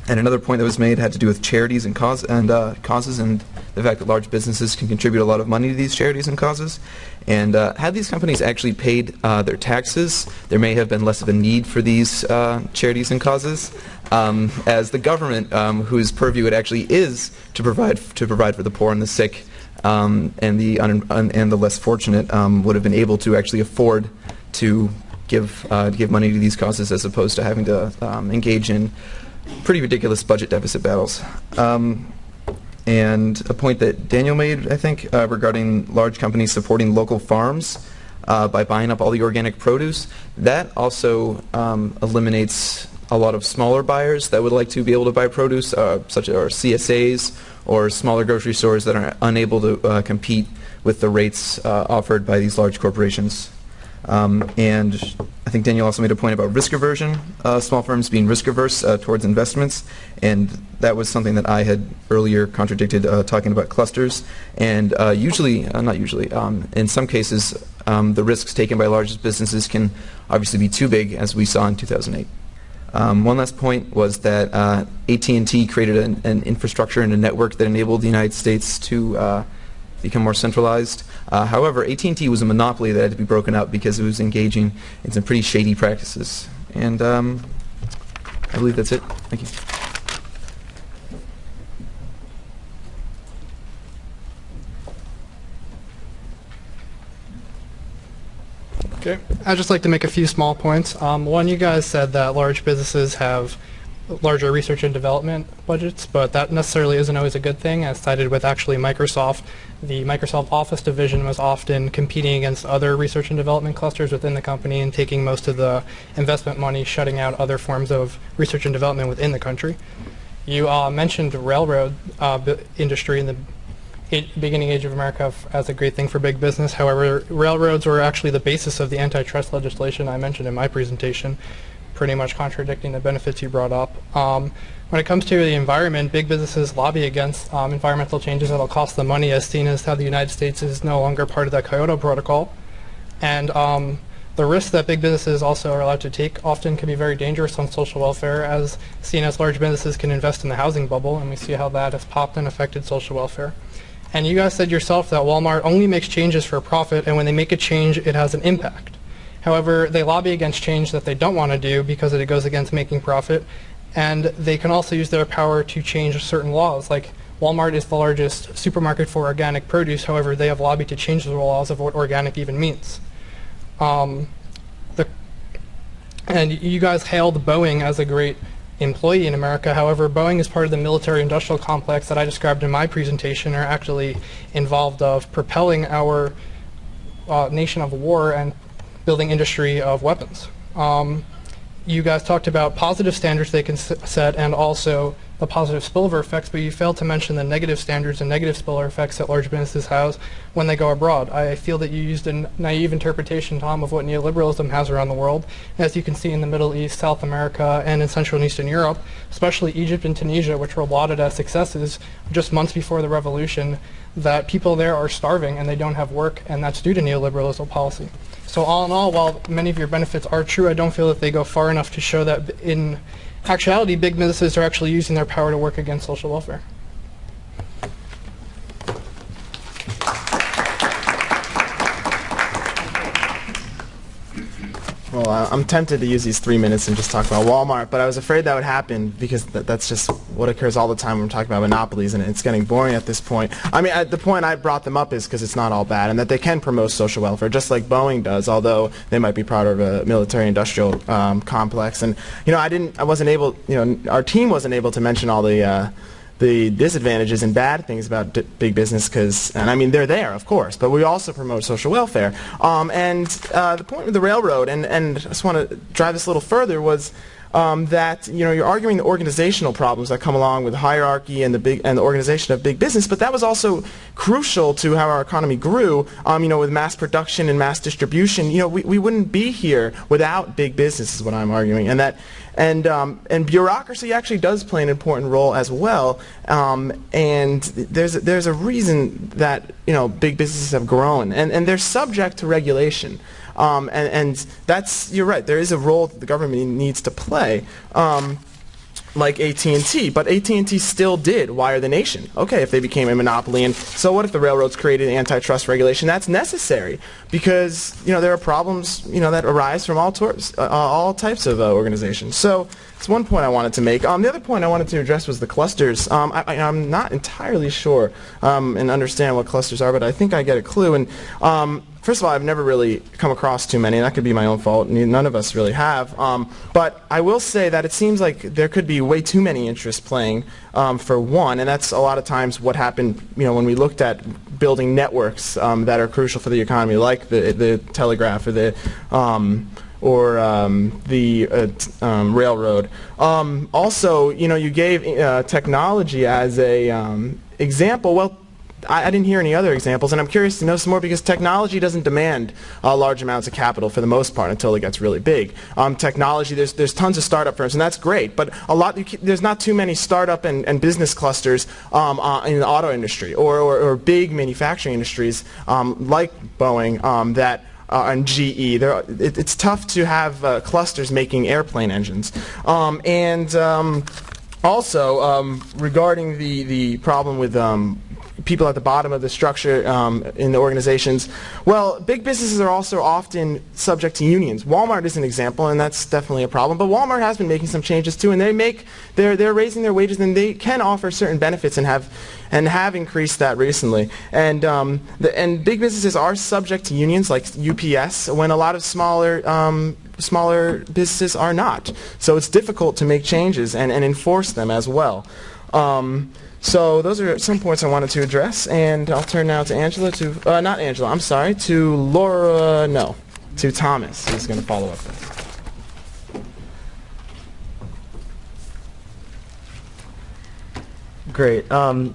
and another point that was made had to do with charities and, cause and uh, causes and the fact that large businesses can contribute a lot of money to these charities and causes. And uh, had these companies actually paid uh, their taxes, there may have been less of a need for these uh, charities and causes, um, as the government, um, whose purview it actually is to provide to provide for the poor and the sick um, and the and the less fortunate, um, would have been able to actually afford to give uh, give money to these causes as opposed to having to um, engage in pretty ridiculous budget deficit battles. Um, and a point that Daniel made, I think, uh, regarding large companies supporting local farms uh, by buying up all the organic produce, that also um, eliminates a lot of smaller buyers that would like to be able to buy produce, uh, such as our CSAs or smaller grocery stores that are unable to uh, compete with the rates uh, offered by these large corporations. Um, and I think Daniel also made a point about risk aversion, uh, small firms being risk averse uh, towards investments, and that was something that I had earlier contradicted uh, talking about clusters. And uh, usually, uh, not usually, um, in some cases, um, the risks taken by largest businesses can obviously be too big, as we saw in 2008. Um, one last point was that uh, AT&T created an, an, infrastructure and a network that enabled the United States to become more centralized. Uh, however, AT&T was a monopoly that had to be broken up because it was engaging in some pretty shady practices. And um, I believe that's it. Thank you. Okay. I'd just like to make a few small points. Um, one, you guys said that large businesses have larger research and development budgets, but that necessarily isn't always a good thing. As cited with actually Microsoft, the Microsoft Office division was often competing against other research and development clusters within the company and taking most of the investment money, shutting out other forms of research and development within the country. You uh, mentioned railroad uh, industry in the beginning age of America as a great thing for big business. However, railroads were actually the basis of the antitrust legislation I mentioned in my presentation pretty much contradicting the benefits you brought up. Um, when it comes to the environment, big businesses lobby against um, environmental changes that will cost them money, as seen as how the United States is no longer part of the Kyoto Protocol. And um, the risks that big businesses also are allowed to take often can be very dangerous on social welfare, as seen as large businesses can invest in the housing bubble, and we see how that has popped and affected social welfare. And you guys said yourself that Walmart only makes changes for profit, and when they make a change, it has an impact. However, they lobby against change that they don't want to do because it goes against making profit. And they can also use their power to change certain laws. Like Walmart is the largest supermarket for organic produce. However, they have lobbied to change the laws of what organic even means. Um, the, and you guys hailed Boeing as a great employee in America. However, Boeing is part of the military industrial complex that I described in my presentation are actually involved of propelling our uh, nation of war and building industry of weapons. Um, you guys talked about positive standards they can set and also the positive spillover effects, but you failed to mention the negative standards and negative spillover effects that large businesses have when they go abroad. I feel that you used a naive interpretation, Tom, of what neoliberalism has around the world. As you can see in the Middle East, South America, and in Central and Eastern Europe, especially Egypt and Tunisia, which were lauded as successes just months before the revolution, that people there are starving and they don't have work, and that's due to neoliberalism policy. So all in all, while many of your benefits are true, I don't feel that they go far enough to show that in actuality, big businesses are actually using their power to work against social welfare. Well, I'm tempted to use these three minutes and just talk about Walmart, but I was afraid that would happen because th- that's just what occurs all the time when we're talking about monopolies, and it's getting boring at this point. I mean, the point I brought them up is because it's not all bad, and that they can promote social welfare, just like Boeing does, although they might be part of a military-industrial um, complex. And you know, I didn't, I wasn't able, you know, our team wasn't able to mention all the. Uh, the disadvantages and bad things about big business because, and I mean, they're there, of course, but we also promote social welfare. Um, and uh, the point with the railroad, and, and I just want to drive this a little further, was um, that you know you're arguing the organizational problems that come along with hierarchy and the big and the organization of big business, but that was also crucial to how our economy grew. Um, you know, with mass production and mass distribution, you know, we, we wouldn't be here without big business, is what I'm arguing, and that and um, and bureaucracy actually does play an important role as well. Um, and there's there's a reason that you know big businesses have grown, and and they're subject to regulation. Um, and, and that's you're right. There is a role that the government needs to play. Um, like AT&T, but AT&T still did wire the nation. Okay, if they became a monopoly, and so what if the railroads created antitrust regulation? That's necessary because you know there are problems you know that arise from all tours, uh, all types of uh, organizations. So it's one point I wanted to make. Um, the other point I wanted to address was the clusters. Um, I, am not entirely sure um, and understand what clusters are, but I think I get a clue. And um, first of all, I've never really come across too many, and that could be my own fault. None of us really have. Um, but I will say that it seems like there could be way too many interests playing um, for one, and that's a lot of times what happened. You know, when we looked at building networks um, that are crucial for the economy, like the the telegraph or the um, or um, the uh, um, railroad. Um, also, you know, you gave uh, technology as a um, example. Well, I, I, didn't hear any other examples, and I'm curious to know some more because technology doesn't demand uh, large amounts of capital for the most part until it gets really big. Um, technology, there's, there's tons of startup firms, and that's great, but a lot, there's not too many startup and, and business clusters um, uh, in the auto industry or, or, or big manufacturing industries um, like Boeing that uh, and GE. There, it, it's tough to have uh, clusters making airplane engines. Um, and um, also, um, regarding the, the problem with um, people at the bottom of the structure um, in the organizations. Well, big businesses are also often subject to unions. Walmart is an example, and that's definitely a problem. But Walmart has been making some changes too, and they make they're they're raising their wages, and they can offer certain benefits and have and have increased that recently. And um, the, and big businesses are subject to unions like UPS, when a lot of smaller um, smaller businesses are not. So it's difficult to make changes and, and enforce them as well. Um, so those are some points I wanted to address, and I'll turn now to Angela to, uh, not Angela, I'm sorry, to Laura, no, to Thomas, who's going to follow up. Great. Um,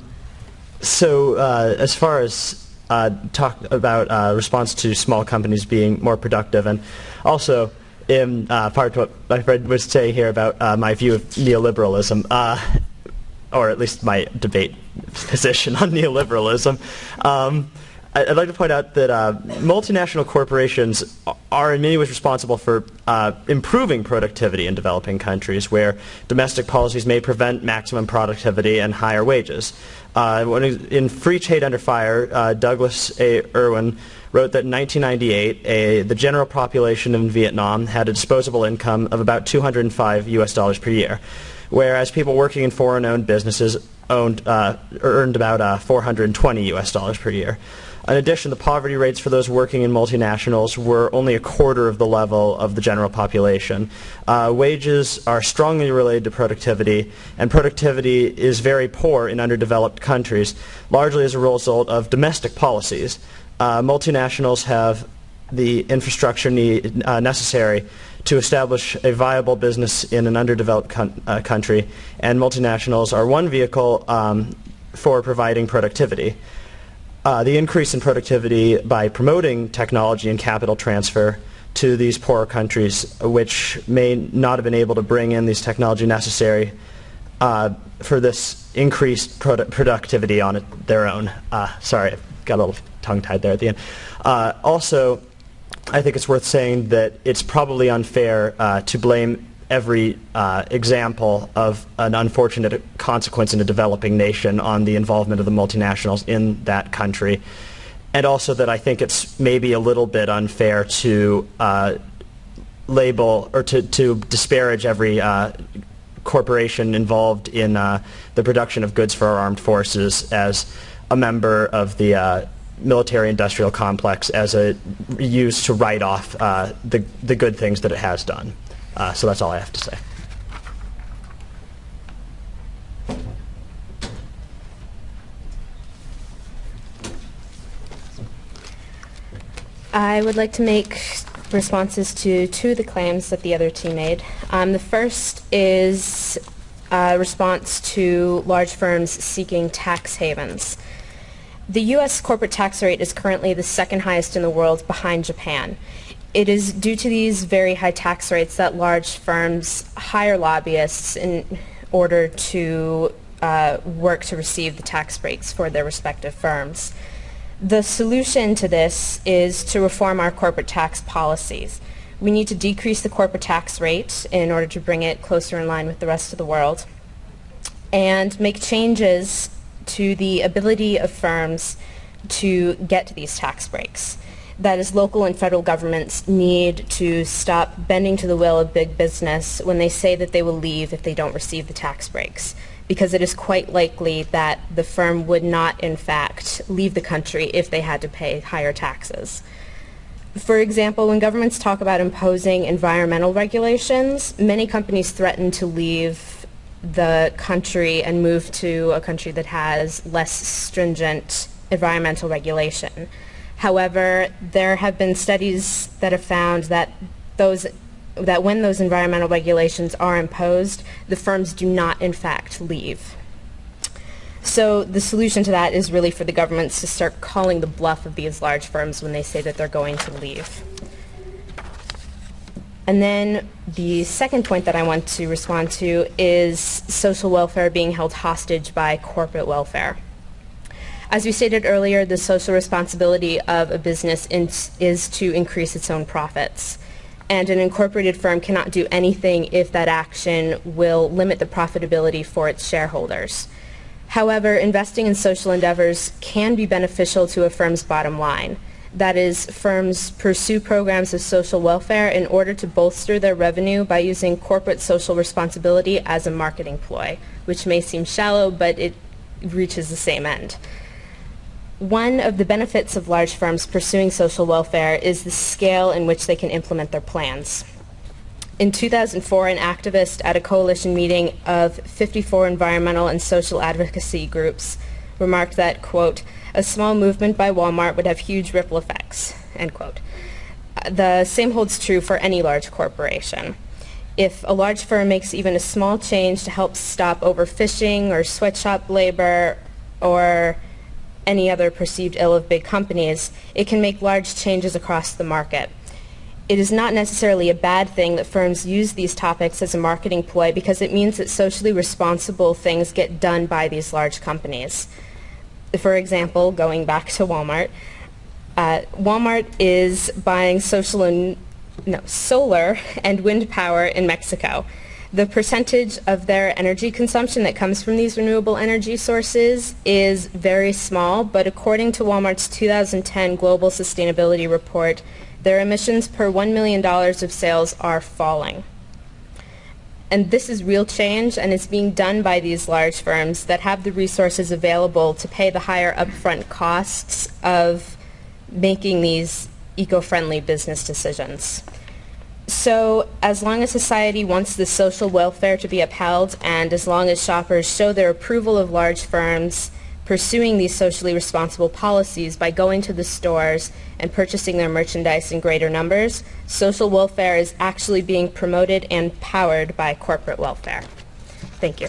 so uh, as far as uh, talk about uh, response to small companies being more productive, and also in uh, part of what my friend was saying here about uh, my view of neoliberalism, uh, or at least my debate position on neoliberalism. Um, I'd like to point out that uh, multinational corporations are in many ways responsible for uh, improving productivity in developing countries where domestic policies may prevent maximum productivity and higher wages. Uh, in Free Trade Under Fire, uh, Douglas A. Irwin wrote that in 1998, a, the general population in Vietnam had a disposable income of about 205 US dollars per year whereas people working in foreign-owned businesses owned, uh, earned about uh, 420 US dollars per year. In addition, the poverty rates for those working in multinationals were only a quarter of the level of the general population. Uh, wages are strongly related to productivity, and productivity is very poor in underdeveloped countries, largely as a result of domestic policies. Uh, multinationals have the infrastructure need, uh, necessary to establish a viable business in an underdeveloped uh, country, and multinationals are one vehicle um, for providing productivity. Uh, the increase in productivity by promoting technology and capital transfer to these poorer countries, which may not have been able to bring in these technology necessary uh, for this increased produ productivity on it, their own. Uh, sorry, got a little tongue-tied there at the end. Uh, also, I think it's worth saying that it's probably unfair uh, to blame every uh, example of an unfortunate consequence in a developing nation on the involvement of the multinationals in that country. And also that I think it's maybe a little bit unfair to uh, label or to, to disparage every uh, corporation involved in uh, the production of goods for our armed forces as a member of the uh, military-industrial complex as a used to write off uh, the, the good things that it has done. Uh, so that's all I have to say. I would like to make responses to two of the claims that the other team made. Um, the first is a response to large firms seeking tax havens. The U.S. corporate tax rate is currently the second highest in the world behind Japan. It is due to these very high tax rates that large firms hire lobbyists in order to uh, work to receive the tax breaks for their respective firms. The solution to this is to reform our corporate tax policies. We need to decrease the corporate tax rate in order to bring it closer in line with the rest of the world and make changes to the ability of firms to get to these tax breaks. That is, local and federal governments need to stop bending to the will of big business when they say that they will leave if they don't receive the tax breaks because it is quite likely that the firm would not, in fact, leave the country if they had to pay higher taxes. For example, when governments talk about imposing environmental regulations, many companies threaten to leave the country and move to a country that has less stringent environmental regulation. However, there have been studies that have found that those that when those environmental regulations are imposed, the firms do not in fact leave. So the solution to that is really for the governments to start calling the bluff of these large firms when they say that they're going to leave. And then the second point that I want to respond to is social welfare being held hostage by corporate welfare. As we stated earlier, the social responsibility of a business is to increase its own profits and an incorporated firm cannot do anything if that action will limit the profitability for its shareholders. However, investing in social endeavors can be beneficial to a firm's bottom line. That is, firms pursue programs of social welfare in order to bolster their revenue by using corporate social responsibility as a marketing ploy, which may seem shallow, but it reaches the same end. One of the benefits of large firms pursuing social welfare is the scale in which they can implement their plans. In 2004, an activist at a coalition meeting of 54 environmental and social advocacy groups remarked that, quote, a small movement by Walmart would have huge ripple effects, end quote. Uh, the same holds true for any large corporation. If a large firm makes even a small change to help stop overfishing or sweatshop labor or any other perceived ill of big companies, it can make large changes across the market. It is not necessarily a bad thing that firms use these topics as a marketing ploy because it means that socially responsible things get done by these large companies. For example, going back to Walmart, uh, Walmart is buying social and, no, solar and wind power in Mexico. The percentage of their energy consumption that comes from these renewable energy sources is very small, but according to Walmart's 2010 Global Sustainability Report, their emissions per $1 million of sales are falling. And this is real change, and it's being done by these large firms that have the resources available to pay the higher upfront costs of making these eco-friendly business decisions. So as long as society wants the social welfare to be upheld and as long as shoppers show their approval of large firms pursuing these socially responsible policies by going to the stores and purchasing their merchandise in greater numbers, social welfare is actually being promoted and powered by corporate welfare. Thank you.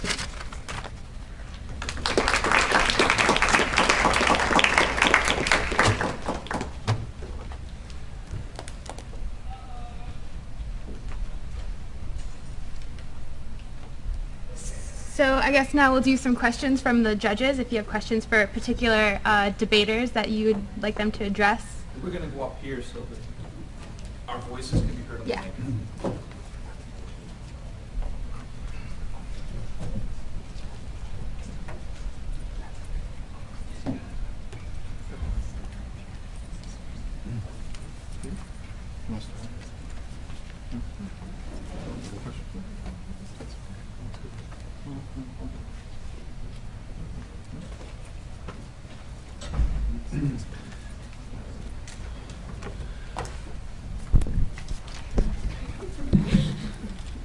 So I guess now we'll do some questions from the judges. If you have questions for particular uh, debaters that you would like them to address. We're going to go up here so that our voices can be heard on yeah. the mic.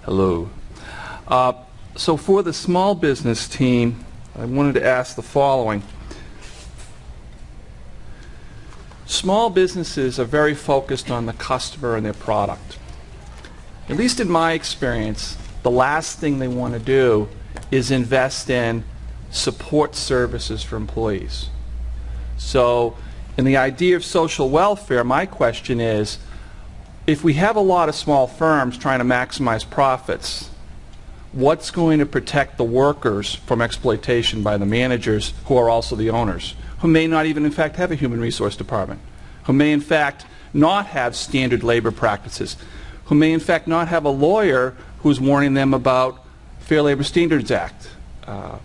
Hello. Uh, So for the small business team, I wanted to ask the following. Small businesses are very focused on the customer and their product. At least in my experience, the last thing they want to do is invest in support services for employees. So in the idea of social welfare, my question is, if we have a lot of small firms trying to maximize profits, what's going to protect the workers from exploitation by the managers who are also the owners, who may not even in fact have a human resource department, who may in fact not have standard labor practices, who may in fact not have a lawyer who's warning them about Fair Labor Standards Act uh,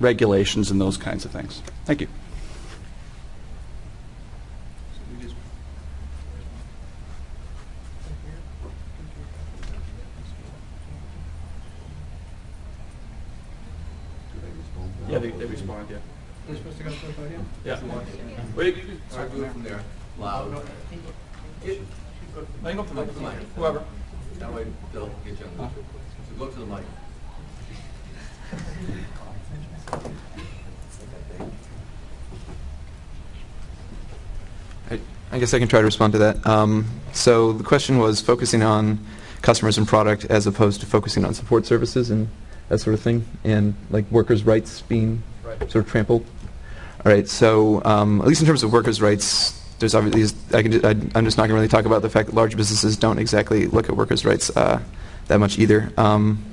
regulations and those kinds of things. Thank you. Yeah, they, they respond, yeah. We're supposed to go to the podium? Yeah. Wait, you can- Sorry, do it from there. Loud. I can go up to the mic, whoever. That way they'll get you on the, so go to the mic. I, I guess I can try to respond to that. Um, so the question was focusing on customers and product as opposed to focusing on support services and that sort of thing, and like workers' rights being Right. sort of trampled. All right. So um, at least in terms of workers' rights, there's obviously I can I, I'm just not going to really talk about the fact that large businesses don't exactly look at workers' rights uh, that much either. Um,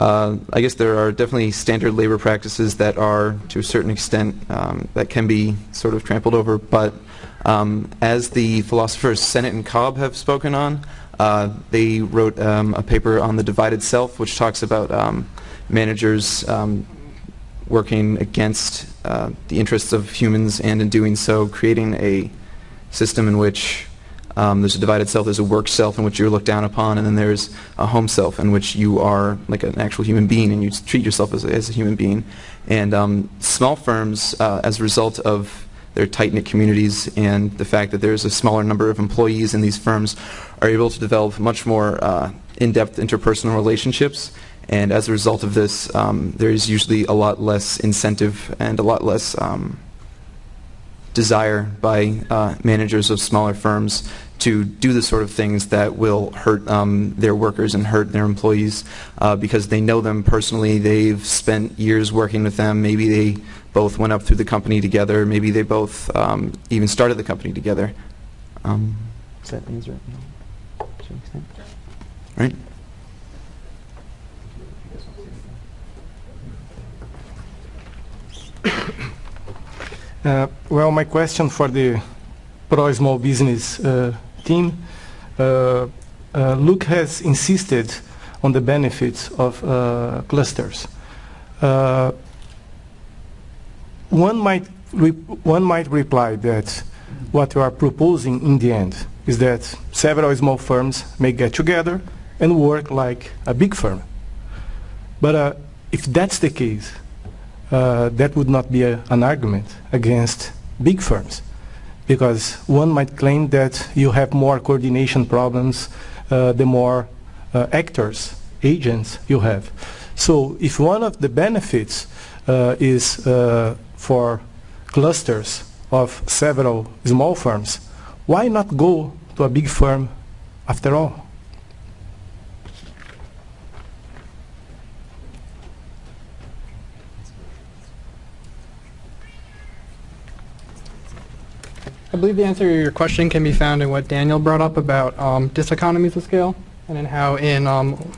uh, I guess there are definitely standard labor practices that are, to a certain extent, um, that can be sort of trampled over. But um, as the philosophers Sennett and Cobb have spoken on, uh, they wrote um, a paper on the divided self, which talks about um, managers um, working against uh, the interests of humans, and in doing so, creating a system in which um, there's a divided self, there's a work self in which you're looked down upon, and then there's a home self in which you are like an actual human being and you treat yourself as a, as a human being. And um, small firms, uh, as a result of their tight-knit communities and the fact that there's a smaller number of employees in these firms, are able to develop much more uh, in-depth interpersonal relationships. And as a result of this, um, there is usually a lot less incentive and a lot less um, desire by uh, managers of smaller firms to do the sort of things that will hurt um, their workers and hurt their employees uh, because they know them personally. They've spent years working with them. Maybe they both went up through the company together. Maybe they both um, even started the company together. Um, does that answer it? To an extent? Right? Uh, Well, my question for the Pro Small Business uh, team, uh, uh, Luke has insisted on the benefits of uh, clusters. One might, one might reply that what you are proposing in the end is that several small firms may get together and work like a big firm. But uh, if that's the case, uh, that would not be a, an argument against big firms because one might claim that you have more coordination problems uh, the more uh, actors, agents you have. So if one of the benefits uh, is uh, for clusters of several small firms, why not go to a big firm after all? I believe the answer to your question can be found in what Daniel brought up about um, diseconomies of scale, and in how in um,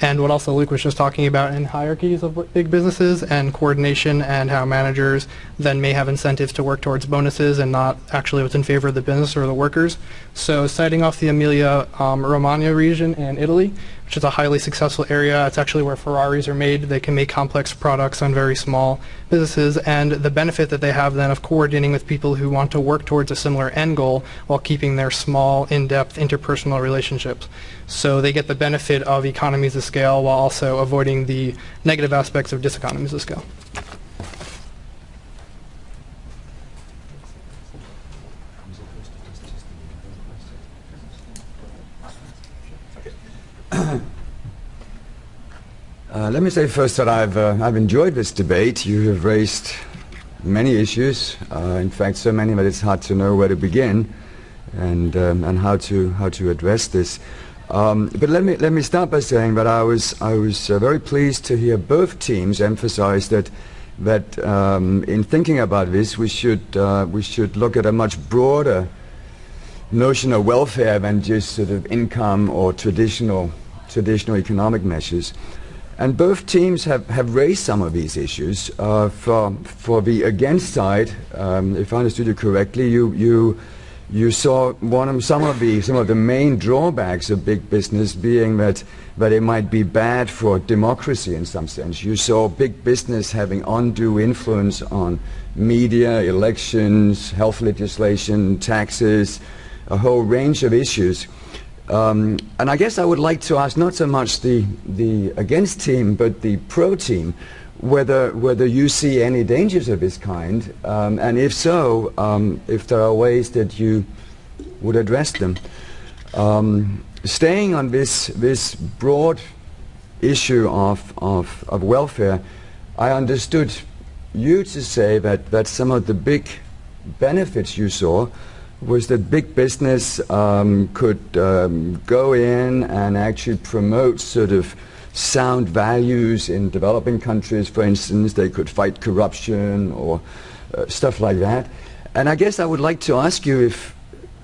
and what also Luke was just talking about in hierarchies of big businesses and coordination, and how managers then may have incentives to work towards bonuses and not actually what's in favor of the business or the workers. So, citing off the Emilia um, Romagna region in Italy, which is a highly successful area. It's actually where Ferraris are made. They can make complex products on very small businesses, and the benefit that they have then of coordinating with people who want to work towards a similar end goal while keeping their small, in-depth interpersonal relationships. So they get the benefit of economies of scale while also avoiding the negative aspects of diseconomies of scale. Let me say first that I've, uh, I've enjoyed this debate. You have raised many issues, uh, in fact so many that it's hard to know where to begin and, um, and how, to, how to address this. Um, but let me, let me start by saying that I was, I was uh, very pleased to hear both teams emphasize that, that um, in thinking about this we should, uh, we should look at a much broader notion of welfare than just sort of income or traditional, traditional economic measures. And both teams have, have raised some of these issues. Uh, for, for the against side, um, if I understood you correctly, you, you, you saw one of, some, of the, some of the main drawbacks of big business being that, that it might be bad for democracy in some sense. You saw big business having undue influence on media, elections, health legislation, taxes, a whole range of issues. Um, and I guess I would like to ask not so much the, the against team, but the pro team, whether, whether you see any dangers of this kind, um, and if so, um, if there are ways that you would address them. Um, staying on this, this broad issue of, of, of welfare, I understood you to say that, that some of the big benefits you saw was that big business um, could um, go in and actually promote sort of sound values in developing countries. For instance, they could fight corruption or uh, stuff like that. And I guess I would like to ask you if,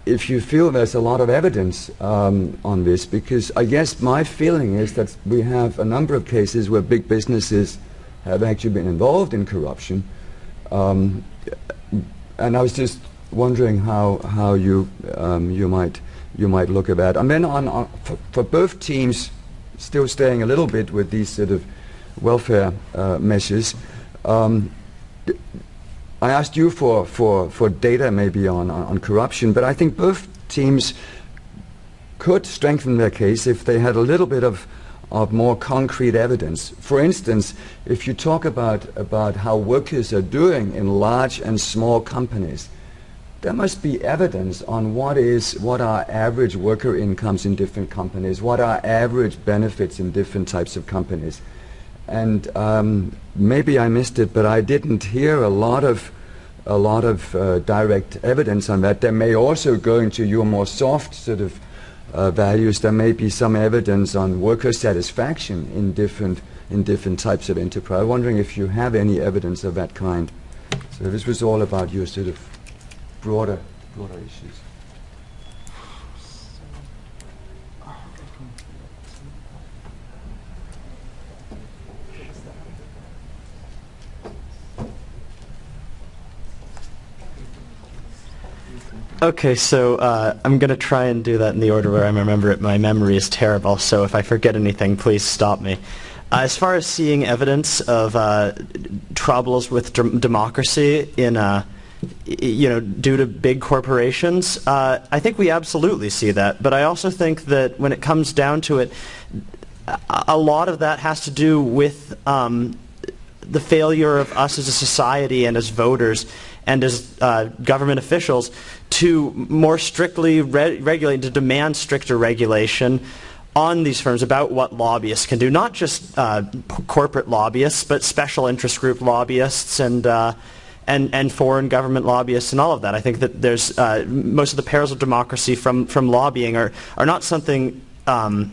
if you feel there's a lot of evidence um, on this, because I guess my feeling is that we have a number of cases where big businesses have actually been involved in corruption. Um, and I was just wondering how how you um, you might you might look at that. And then on, on for, for, both teams, still staying a little bit with these sort of welfare uh, measures. Um, I asked you for, for, for data maybe on, on, on corruption, but I think both teams could strengthen their case if they had a little bit of of more concrete evidence. For instance, if you talk about, about how workers are doing in large and small companies, there must be evidence on what is what are average worker incomes in different companies, what are average benefits in different types of companies. And um, maybe I missed it, but I didn't hear a lot of a lot of uh, direct evidence on that. There may also go into your more soft sort of uh, values. There may be some evidence on worker satisfaction in different in different types of enterprise. I'm wondering if you have any evidence of that kind. So this was all about your sort of broader, broader issues. Okay, so uh, I'm going to try and do that in the order where I remember it. My memory is terrible, so if I forget anything, please stop me. Uh, as far as seeing evidence of uh, troubles with democracy in uh, you know, due to big corporations, uh, I think we absolutely see that. But I also think that when it comes down to it, a lot of that has to do with um, the failure of us as a society and as voters and as uh, government officials to more strictly re regulate, to demand stricter regulation on these firms about what lobbyists can do. Not just uh, corporate lobbyists, but special interest group lobbyists and uh, and, and foreign government lobbyists and all of that. I think that there's uh, most of the perils of democracy from, from lobbying are, are not something um,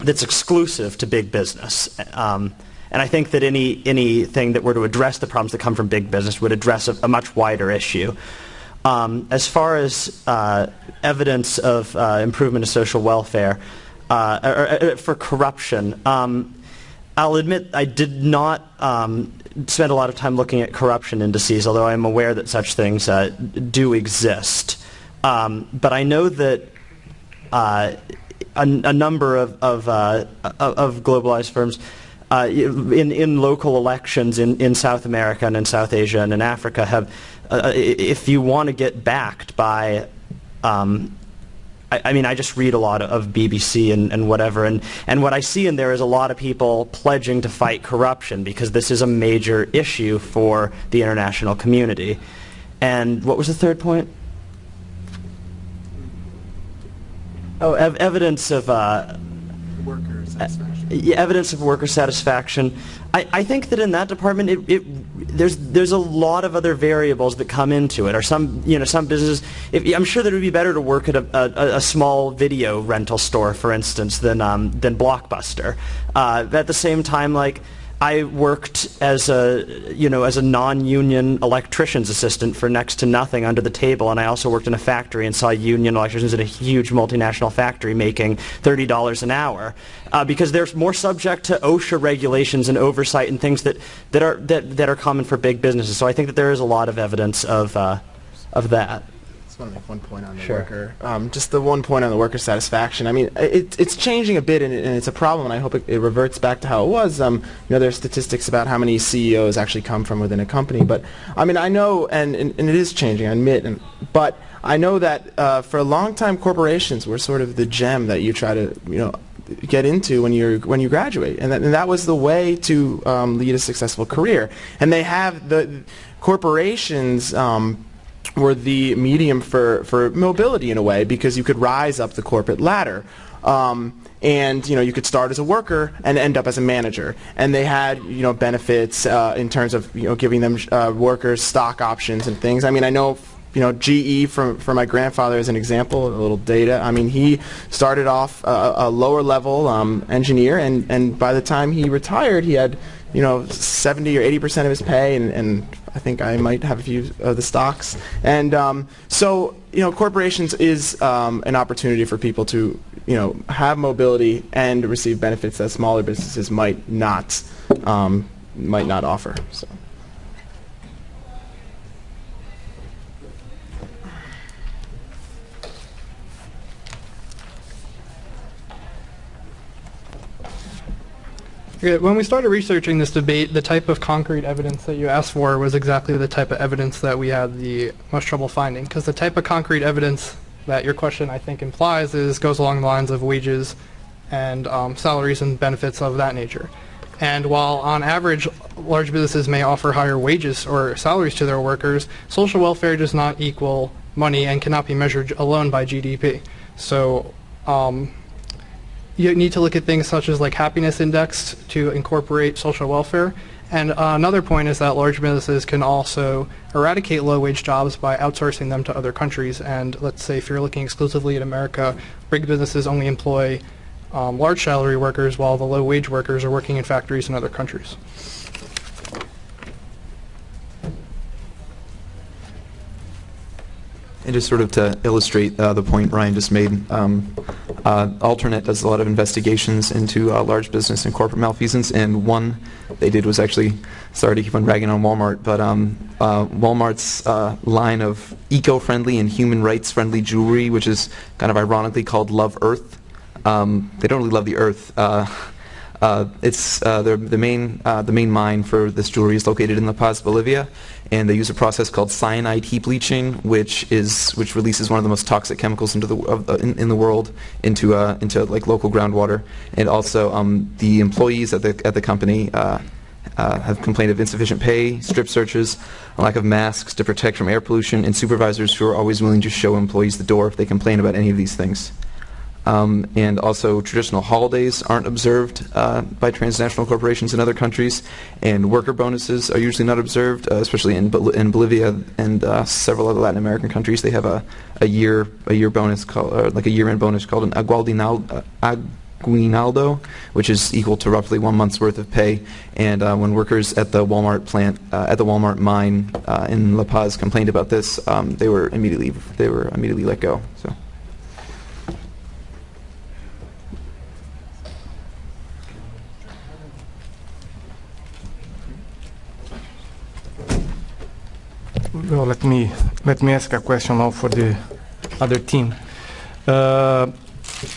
that's exclusive to big business. Um, and I think that any anything that were to address the problems that come from big business would address a, a much wider issue. Um, as far as uh, evidence of uh, improvement of social welfare uh, or, or, for corruption, um, I'll admit I did not um, spend a lot of time looking at corruption indices, although I am aware that such things uh, do exist. Um, but I know that uh, a, a, number of, of, uh, of globalized firms uh, in, in local elections in, in South America and in South Asia and in Africa have, uh, if you want to get backed by um, I, I, mean, I just read a lot of BBC and, and whatever, and, and what I see in there is a lot of people pledging to fight corruption because this is a major issue for the international community. And what was the third point? Oh, ev evidence of uh, worker satisfaction. Evidence of worker satisfaction. I, I think that in that department, it, it, there's there's a lot of other variables that come into it. Or some you know some businesses. If, I'm sure that it would be better to work at a, a, a small video rental store, for instance, than um, than Blockbuster. Uh, at the same time, like. I worked as a, you know, as a non-union electrician's assistant for next to nothing under the table, and I also worked in a factory and saw union electricians at a huge multinational factory making $30 an hour, uh, because they're more subject to OSHA regulations and oversight and things that, that are that, that are common for big businesses. So I think that there is a lot of evidence of uh, of that. To make one point on the Sure. worker. Um, just the one point on the worker satisfaction. I mean, it, it's changing a bit, and, it, and it's a problem. And I hope it, it reverts back to how it was. Um, you know, there are statistics about how many CEOs actually come from within a company. But I mean, I know, and, and, and it is changing. I admit, and, but I know that uh, for a long time, corporations were sort of the gem that you try to, you know. Get into when you when you graduate, and that, and that was the way to um, lead a successful career. And they have the corporations um, were the medium for, for mobility in a way because you could rise up the corporate ladder. Um, and you know you could start as a worker and end up as a manager. And they had you know benefits uh, in terms of you know giving them uh, workers stock options and things. I mean I know you know GE from for my grandfather as an example, a little data. I mean he started off a, a lower level um, engineer, and and by the time he retired, he had you know 70 or 80 percent of his pay, and, and I think I might have a few of the stocks. And um, so, you know, corporations is um, an opportunity for people to, you know, have mobility and receive benefits that smaller businesses might not, um, might not offer. So. When we started researching this debate, the type of concrete evidence that you asked for was exactly the type of evidence that we had the most trouble finding. Because the type of concrete evidence that your question, I think, implies is goes along the lines of wages and um, salaries and benefits of that nature. And while on average, large businesses may offer higher wages or salaries to their workers, social welfare does not equal money and cannot be measured alone by GDP. So um, you need to look at things such as like happiness index to incorporate social welfare. And uh, another point is that large businesses can also eradicate low-wage jobs by outsourcing them to other countries. And let's say if you're looking exclusively at America, big businesses only employ um, large salary workers while the low-wage workers are working in factories in other countries. And just sort of to illustrate uh, the point Ryan just made, um, uh, Alternet does a lot of investigations into uh, large business and corporate malfeasance, and one they did was actually, sorry to keep on ragging on Walmart, but um, uh, Walmart's uh, line of eco-friendly and human rights-friendly jewelry, which is kind of ironically called Love Earth. Um, they don't really love the earth. Uh, it's the, the main the main mine for this jewelry is located in La Paz, Bolivia, and they use a process called cyanide heap leaching, which is which releases one of the most toxic chemicals into the uh, in, in the world into uh, into like local groundwater, and also um, the employees at the at the company. Uh, uh, have complained of insufficient pay, strip searches, a lack of masks to protect from air pollution, and supervisors who are always willing to show employees the door if they complain about any of these things. Um, and also traditional holidays aren't observed uh, by transnational corporations in other countries, and worker bonuses are usually not observed, uh, especially in, Bol- in Bolivia and uh, several other Latin American countries. They have a, a year a year bonus called like a year-end bonus called an aguinaldo, aguinaldo, which is equal to roughly one month's worth of pay. And uh, when workers at the Walmart plant uh, at the Walmart mine uh, in La Paz complained about this, um, they were immediately they were immediately let go. So. Well, let me let me ask a question now for the other team. Uh,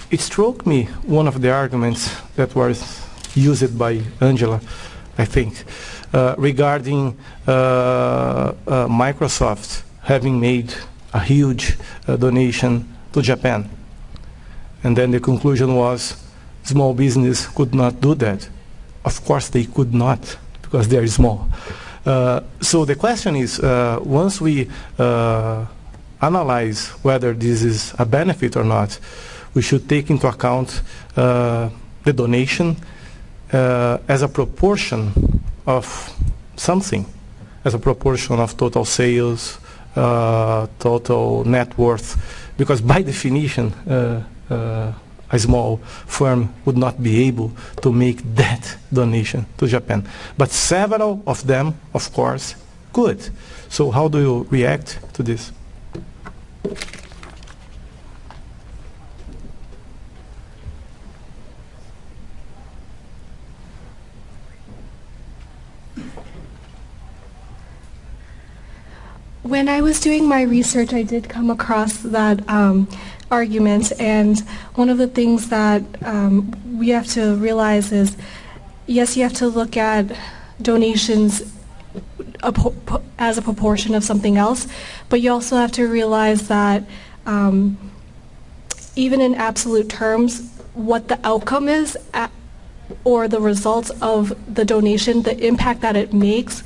it struck me one of the arguments that was used by Angela, I think, uh, regarding uh, uh, Microsoft having made a huge uh, donation to Japan, and then the conclusion was small business could not do that. Of course, they could not because they are small. Uh, so the question is, uh, once we uh, analyze whether this is a benefit or not, we should take into account the donation, as a proportion of something, as a proportion of total sales, uh, total net worth, because by definition, uh, uh, a small firm would not be able to make that donation to Japan. But several of them, of course, could. So how do you react to this? When I was doing my research, I did come across that um, argument, and one of the things that um, we have to realize is, yes, you have to look at donations as a proportion of something else, but you also have to realize that um, even in absolute terms, what the outcome is at, or the results of the donation, the impact that it makes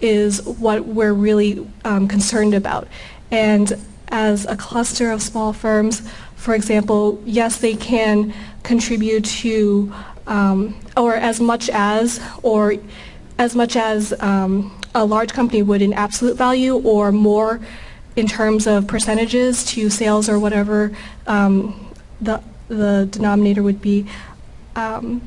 is what we're really um, concerned about. And as a cluster of small firms, for example, yes, they can contribute to, um, or as much as, or as much as um, a large company would in absolute value, or more in terms of percentages to sales or whatever um, the the denominator would be. Um,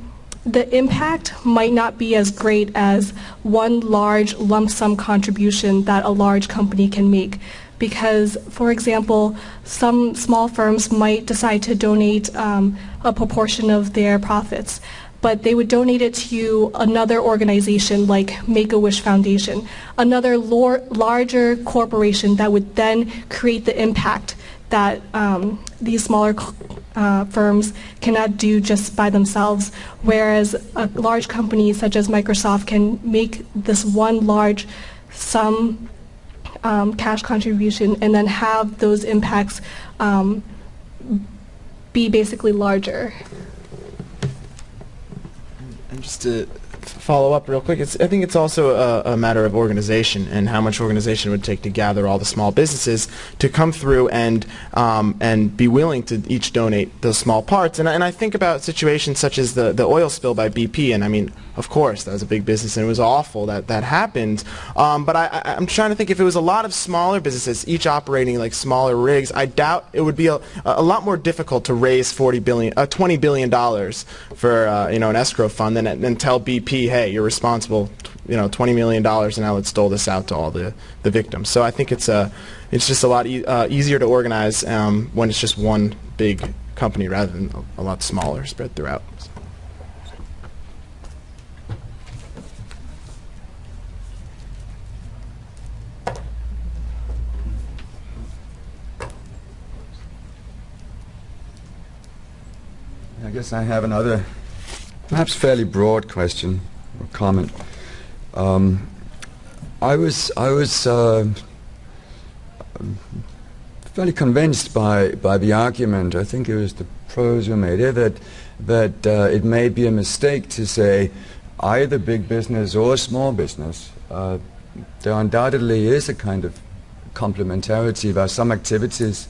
the impact might not be as great as one large lump sum contribution that a large company can make. Because, for example, some small firms might decide to donate um, a proportion of their profits, but they would donate it to another organization like Make-A-Wish Foundation, another larger corporation that would then create the impact that um, these smaller uh, firms cannot do just by themselves, whereas a large company such as Microsoft can make this one large sum um, cash contribution and then have those impacts um, be basically larger. And just to follow up real quick, it's, I think it's also a, a, matter of organization and how much organization would take to gather all the small businesses to come through and um, and be willing to each donate those small parts. And, and I think about situations such as the, the oil spill by BP, and I mean, of course, that was a big business and it was awful that that happened. Um, but I, I, am trying to think if it was a lot of smaller businesses, each operating like smaller rigs, I doubt it would be a, a lot more difficult to raise 40 billion, uh, 20 billion dollars for uh, you know an escrow fund than, than tell BP, hey, you're responsible, you know, 20 million dollars, and now let's dole this out to all the the victims. So I think it's a it's just a lot e uh, easier to organize um, when it's just one big company rather than a, a lot smaller spread throughout. I guess I have another, perhaps fairly broad question or comment. Um, I was I was uh, fairly convinced by by the argument. I think it was the pros who made it that that uh, it may be a mistake to say either big business or small business. Uh, there undoubtedly is a kind of complementarity. Are some activities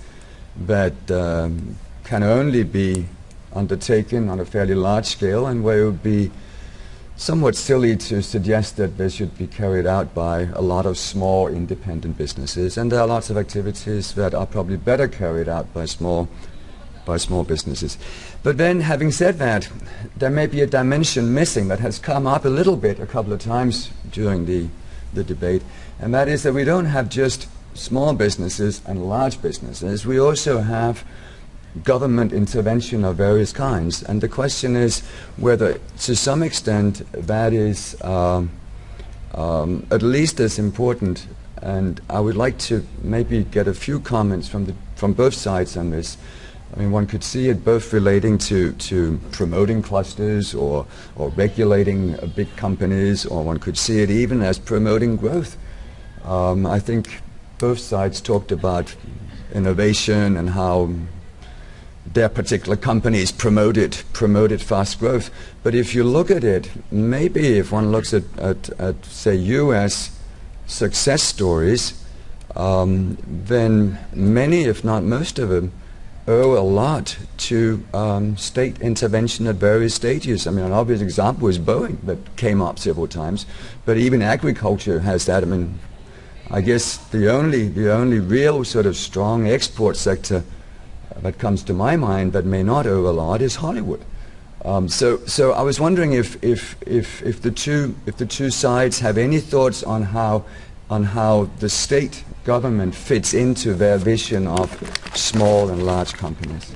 that um, can only be undertaken on a fairly large scale and where it would be somewhat silly to suggest that they should be carried out by a lot of small independent businesses. And there are lots of activities that are probably better carried out by small by small businesses. But then, having said that, there may be a dimension missing that has come up a little bit a couple of times during the, the debate, and that is that we don't have just small businesses and large businesses. We also have government intervention of various kinds. And the question is whether, to some extent, that is um, um, at least as important. And I would like to maybe get a few comments from, the, from both sides on this. I mean, one could see it both relating to, to promoting clusters or, or regulating uh, big companies, or one could see it even as promoting growth. Um, I think both sides talked about innovation and how their particular companies promoted promoted fast growth. But if you look at it, maybe if one looks at, at, at say U.S. success stories, um, then many, if not most of them, owe a lot to um, state intervention at various stages. I mean, an obvious example is Boeing that came up several times, but even agriculture has that. I mean, I guess the only the only real sort of strong export sector that comes to my mind that may not lot is Hollywood. Um, so, so I was wondering if, if, if, if, the two, if the two sides have any thoughts on how, on how the state government fits into their vision of small and large companies.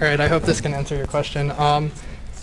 All right, I hope this can answer your question. Um,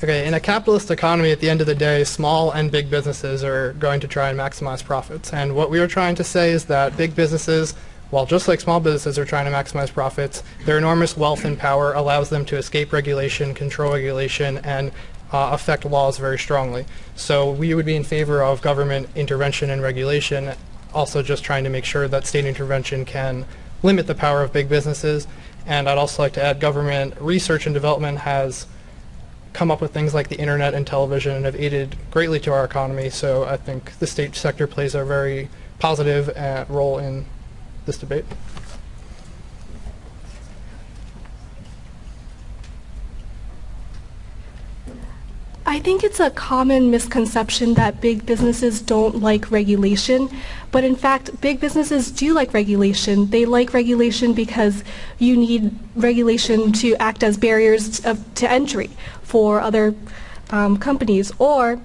okay, in a capitalist economy, at the end of the day, small and big businesses are going to try and maximize profits. And what we are trying to say is that big businesses, while just like small businesses are trying to maximize profits, their enormous wealth and power allows them to escape regulation, control regulation, and uh, affect laws very strongly. So we would be in favor of government intervention and regulation, also just trying to make sure that state intervention can limit the power of big businesses and I'd also like to add government research and development has come up with things like the internet and television and have aided greatly to our economy. So I think the state sector plays a very positive uh, role in this debate. I think it's a common misconception that big businesses don't like regulation, but in fact, big businesses do like regulation. They like regulation because you need regulation to act as barriers to entry for other um, companies, or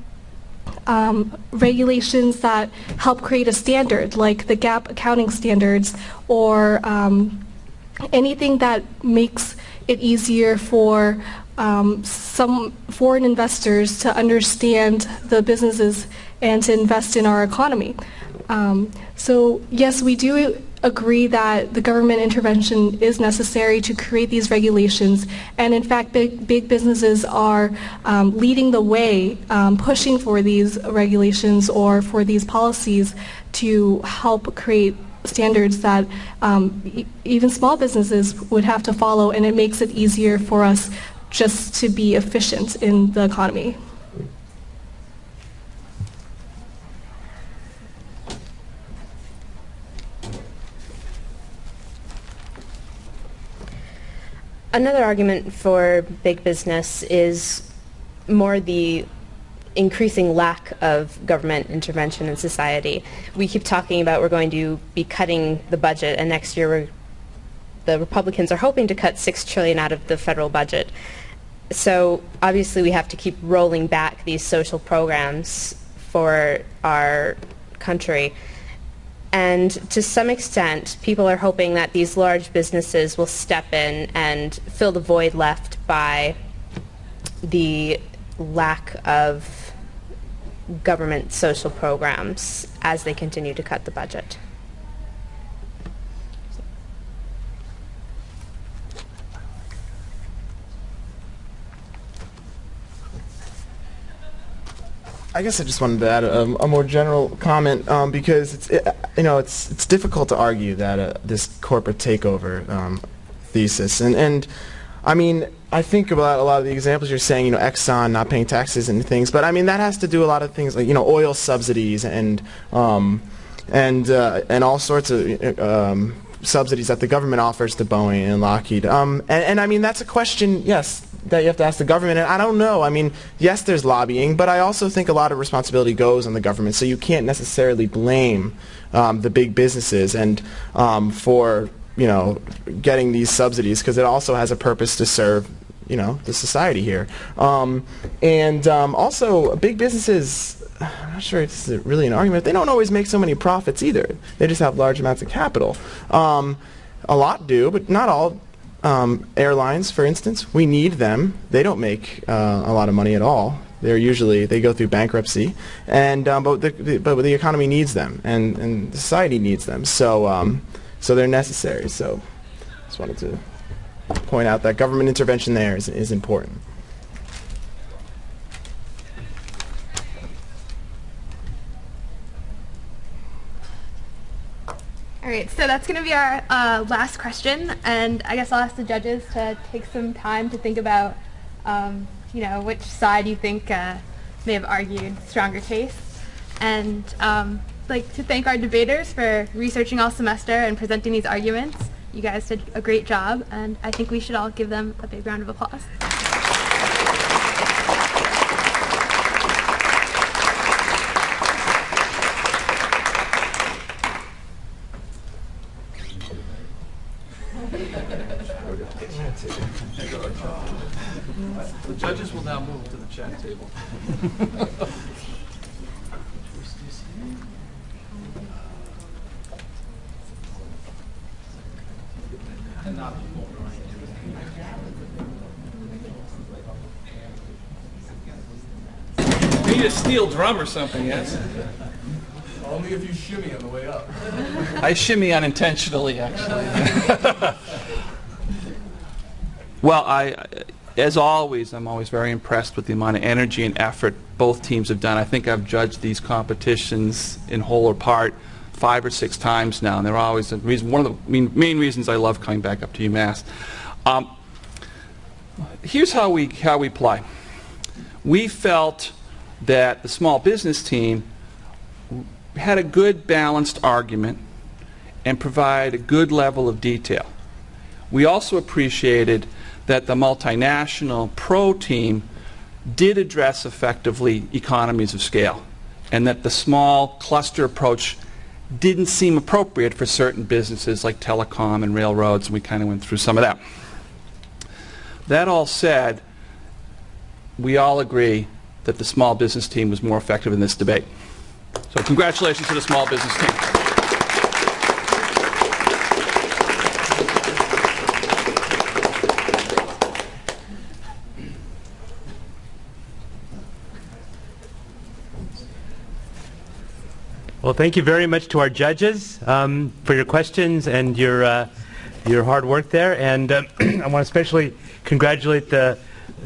um, regulations that help create a standard, like the GAAP accounting standards, or um, anything that makes it easier for um, some foreign investors to understand the businesses and to invest in our economy. Um, so yes, we do agree that the government intervention is necessary to create these regulations. And in fact, big, big businesses are um, leading the way, um, pushing for these regulations or for these policies to help create standards that um, e even small businesses would have to follow, and it makes it easier for us just to be efficient in the economy. Another argument for big business is more the increasing lack of government intervention in society. We keep talking about we're going to be cutting the budget, and next year the Republicans are hoping to cut six trillion out of the federal budget so obviously we have to keep rolling back these social programs for our country. And to some extent, people are hoping that these large businesses will step in and fill the void left by the lack of government social programs as they continue to cut the budget. I guess I just wanted to add a, a more general comment um, because it's it, you know it's it's difficult to argue that uh, this corporate takeover um, thesis. And and I mean I think about a lot of the examples you're saying you know Exxon not paying taxes and things but I mean that has to do a lot of things like you know oil subsidies and um, and uh, and all sorts of um, subsidies that the government offers to Boeing and Lockheed. Um, and, and I mean that's a question, yes, that you have to ask the government. And I don't know. I mean, yes, there's lobbying, but I also think a lot of responsibility goes on the government. So you can't necessarily blame um, the big businesses and um, for you know getting these subsidies because it also has a purpose to serve you know the society here. Um, and um, also, big businesses. I'm not sure it's really an argument. They don't always make so many profits either. They just have large amounts of capital. Um, a lot do, but not all. Um, airlines, for instance, we need them. They don't make uh, a lot of money at all. They're usually they go through bankruptcy, and um, but the, but the economy needs them, and and society needs them. So um, so they're necessary. So just wanted to point out that government intervention there is is important. All right, so that's going to be our uh, last question, and I guess I'll ask the judges to take some time to think about, um, you know, which side you think uh, may have argued stronger case, and um, like to thank our debaters for researching all semester and presenting these arguments. You guys did a great job, and I think we should all give them a big round of applause. The judges will now move to the chat table. We need a steel drum or something, yes? Only if you shimmy on the way up. I shimmy unintentionally, actually. well, I, as always, I'm always very impressed with the amount of energy and effort both teams have done. I think I've judged these competitions in whole or part five or six times now, and they're always reason, one of the main, main reasons I love coming back up to UMass. Um, here's how we how we play. We felt that the small business team had a good balanced argument and provide a good level of detail. We also appreciated that the multinational pro team did address effectively economies of scale and that the small cluster approach didn't seem appropriate for certain businesses like telecom and railroads, and we kind of went through some of that. That all said, we all agree that the small business team was more effective in this debate. So congratulations to the small business team. Well, thank you very much to our judges um, for your questions and your uh, your hard work there. And uh, I want to especially congratulate the,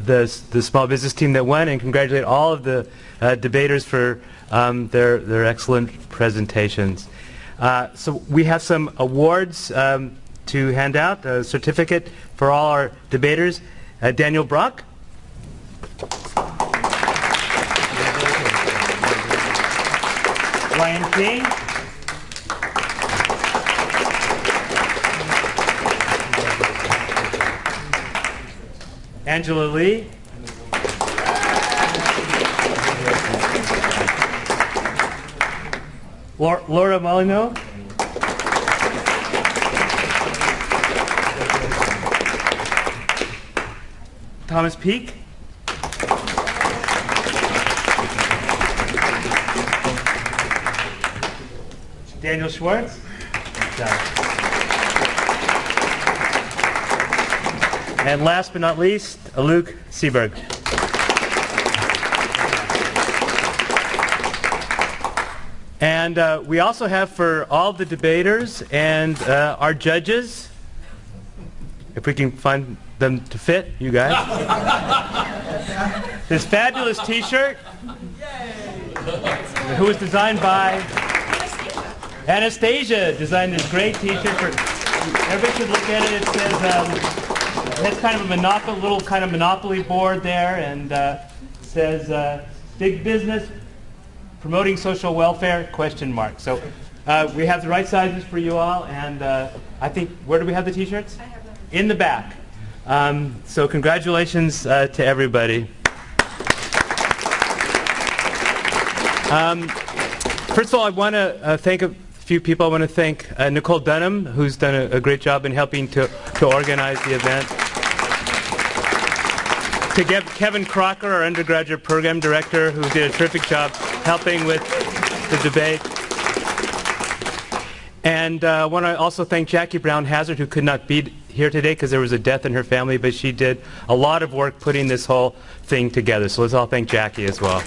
the the small business team that won, and congratulate all of the uh, debaters for um, their their excellent presentations. Uh, so we have some awards um, to hand out. A certificate for all our debaters. Uh, Daniel Brock. Ryan King. Angela Lee. Laura, Molyneux. Thomas Peak. Daniel Schwartz. And last but not least, Luke Seberg. And uh, we also have for all the debaters and uh, our judges, if we can find them to fit, you guys, this fabulous T-shirt, who was designed by Anastasia. Designed this great T-shirt for. Everybody should look at it. It says um, it has kind of a monopoly, little kind of monopoly board there, and uh, says uh, "Big Business Promoting Social Welfare?" Question mark. So Uh, we have the right sizes for you all, and uh, I think, where do we have the t-shirts? In the back. Um, so congratulations uh, to everybody. Um, first of all, I want to uh, thank a few people. I want to thank uh, Nicole Dunham, who's done a, a great job in helping to, to organize the event. To Kev- Kevin Crocker, our undergraduate program director, who did a terrific job helping with the debate. And uh, I want to also thank Jackie Brown Hazard, who could not be here today because there was a death in her family, but she did a lot of work putting this whole thing together. So let's all thank Jackie as well.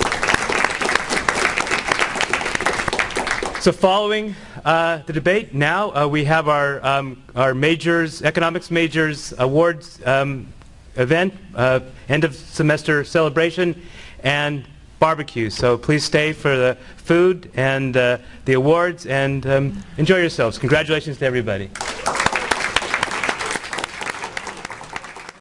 So following uh, the debate, now uh, we have our, um, our majors, economics majors awards um, event, uh, end of semester celebration, and barbecue. So please stay for the food and uh, the awards and um, enjoy yourselves. Congratulations to everybody.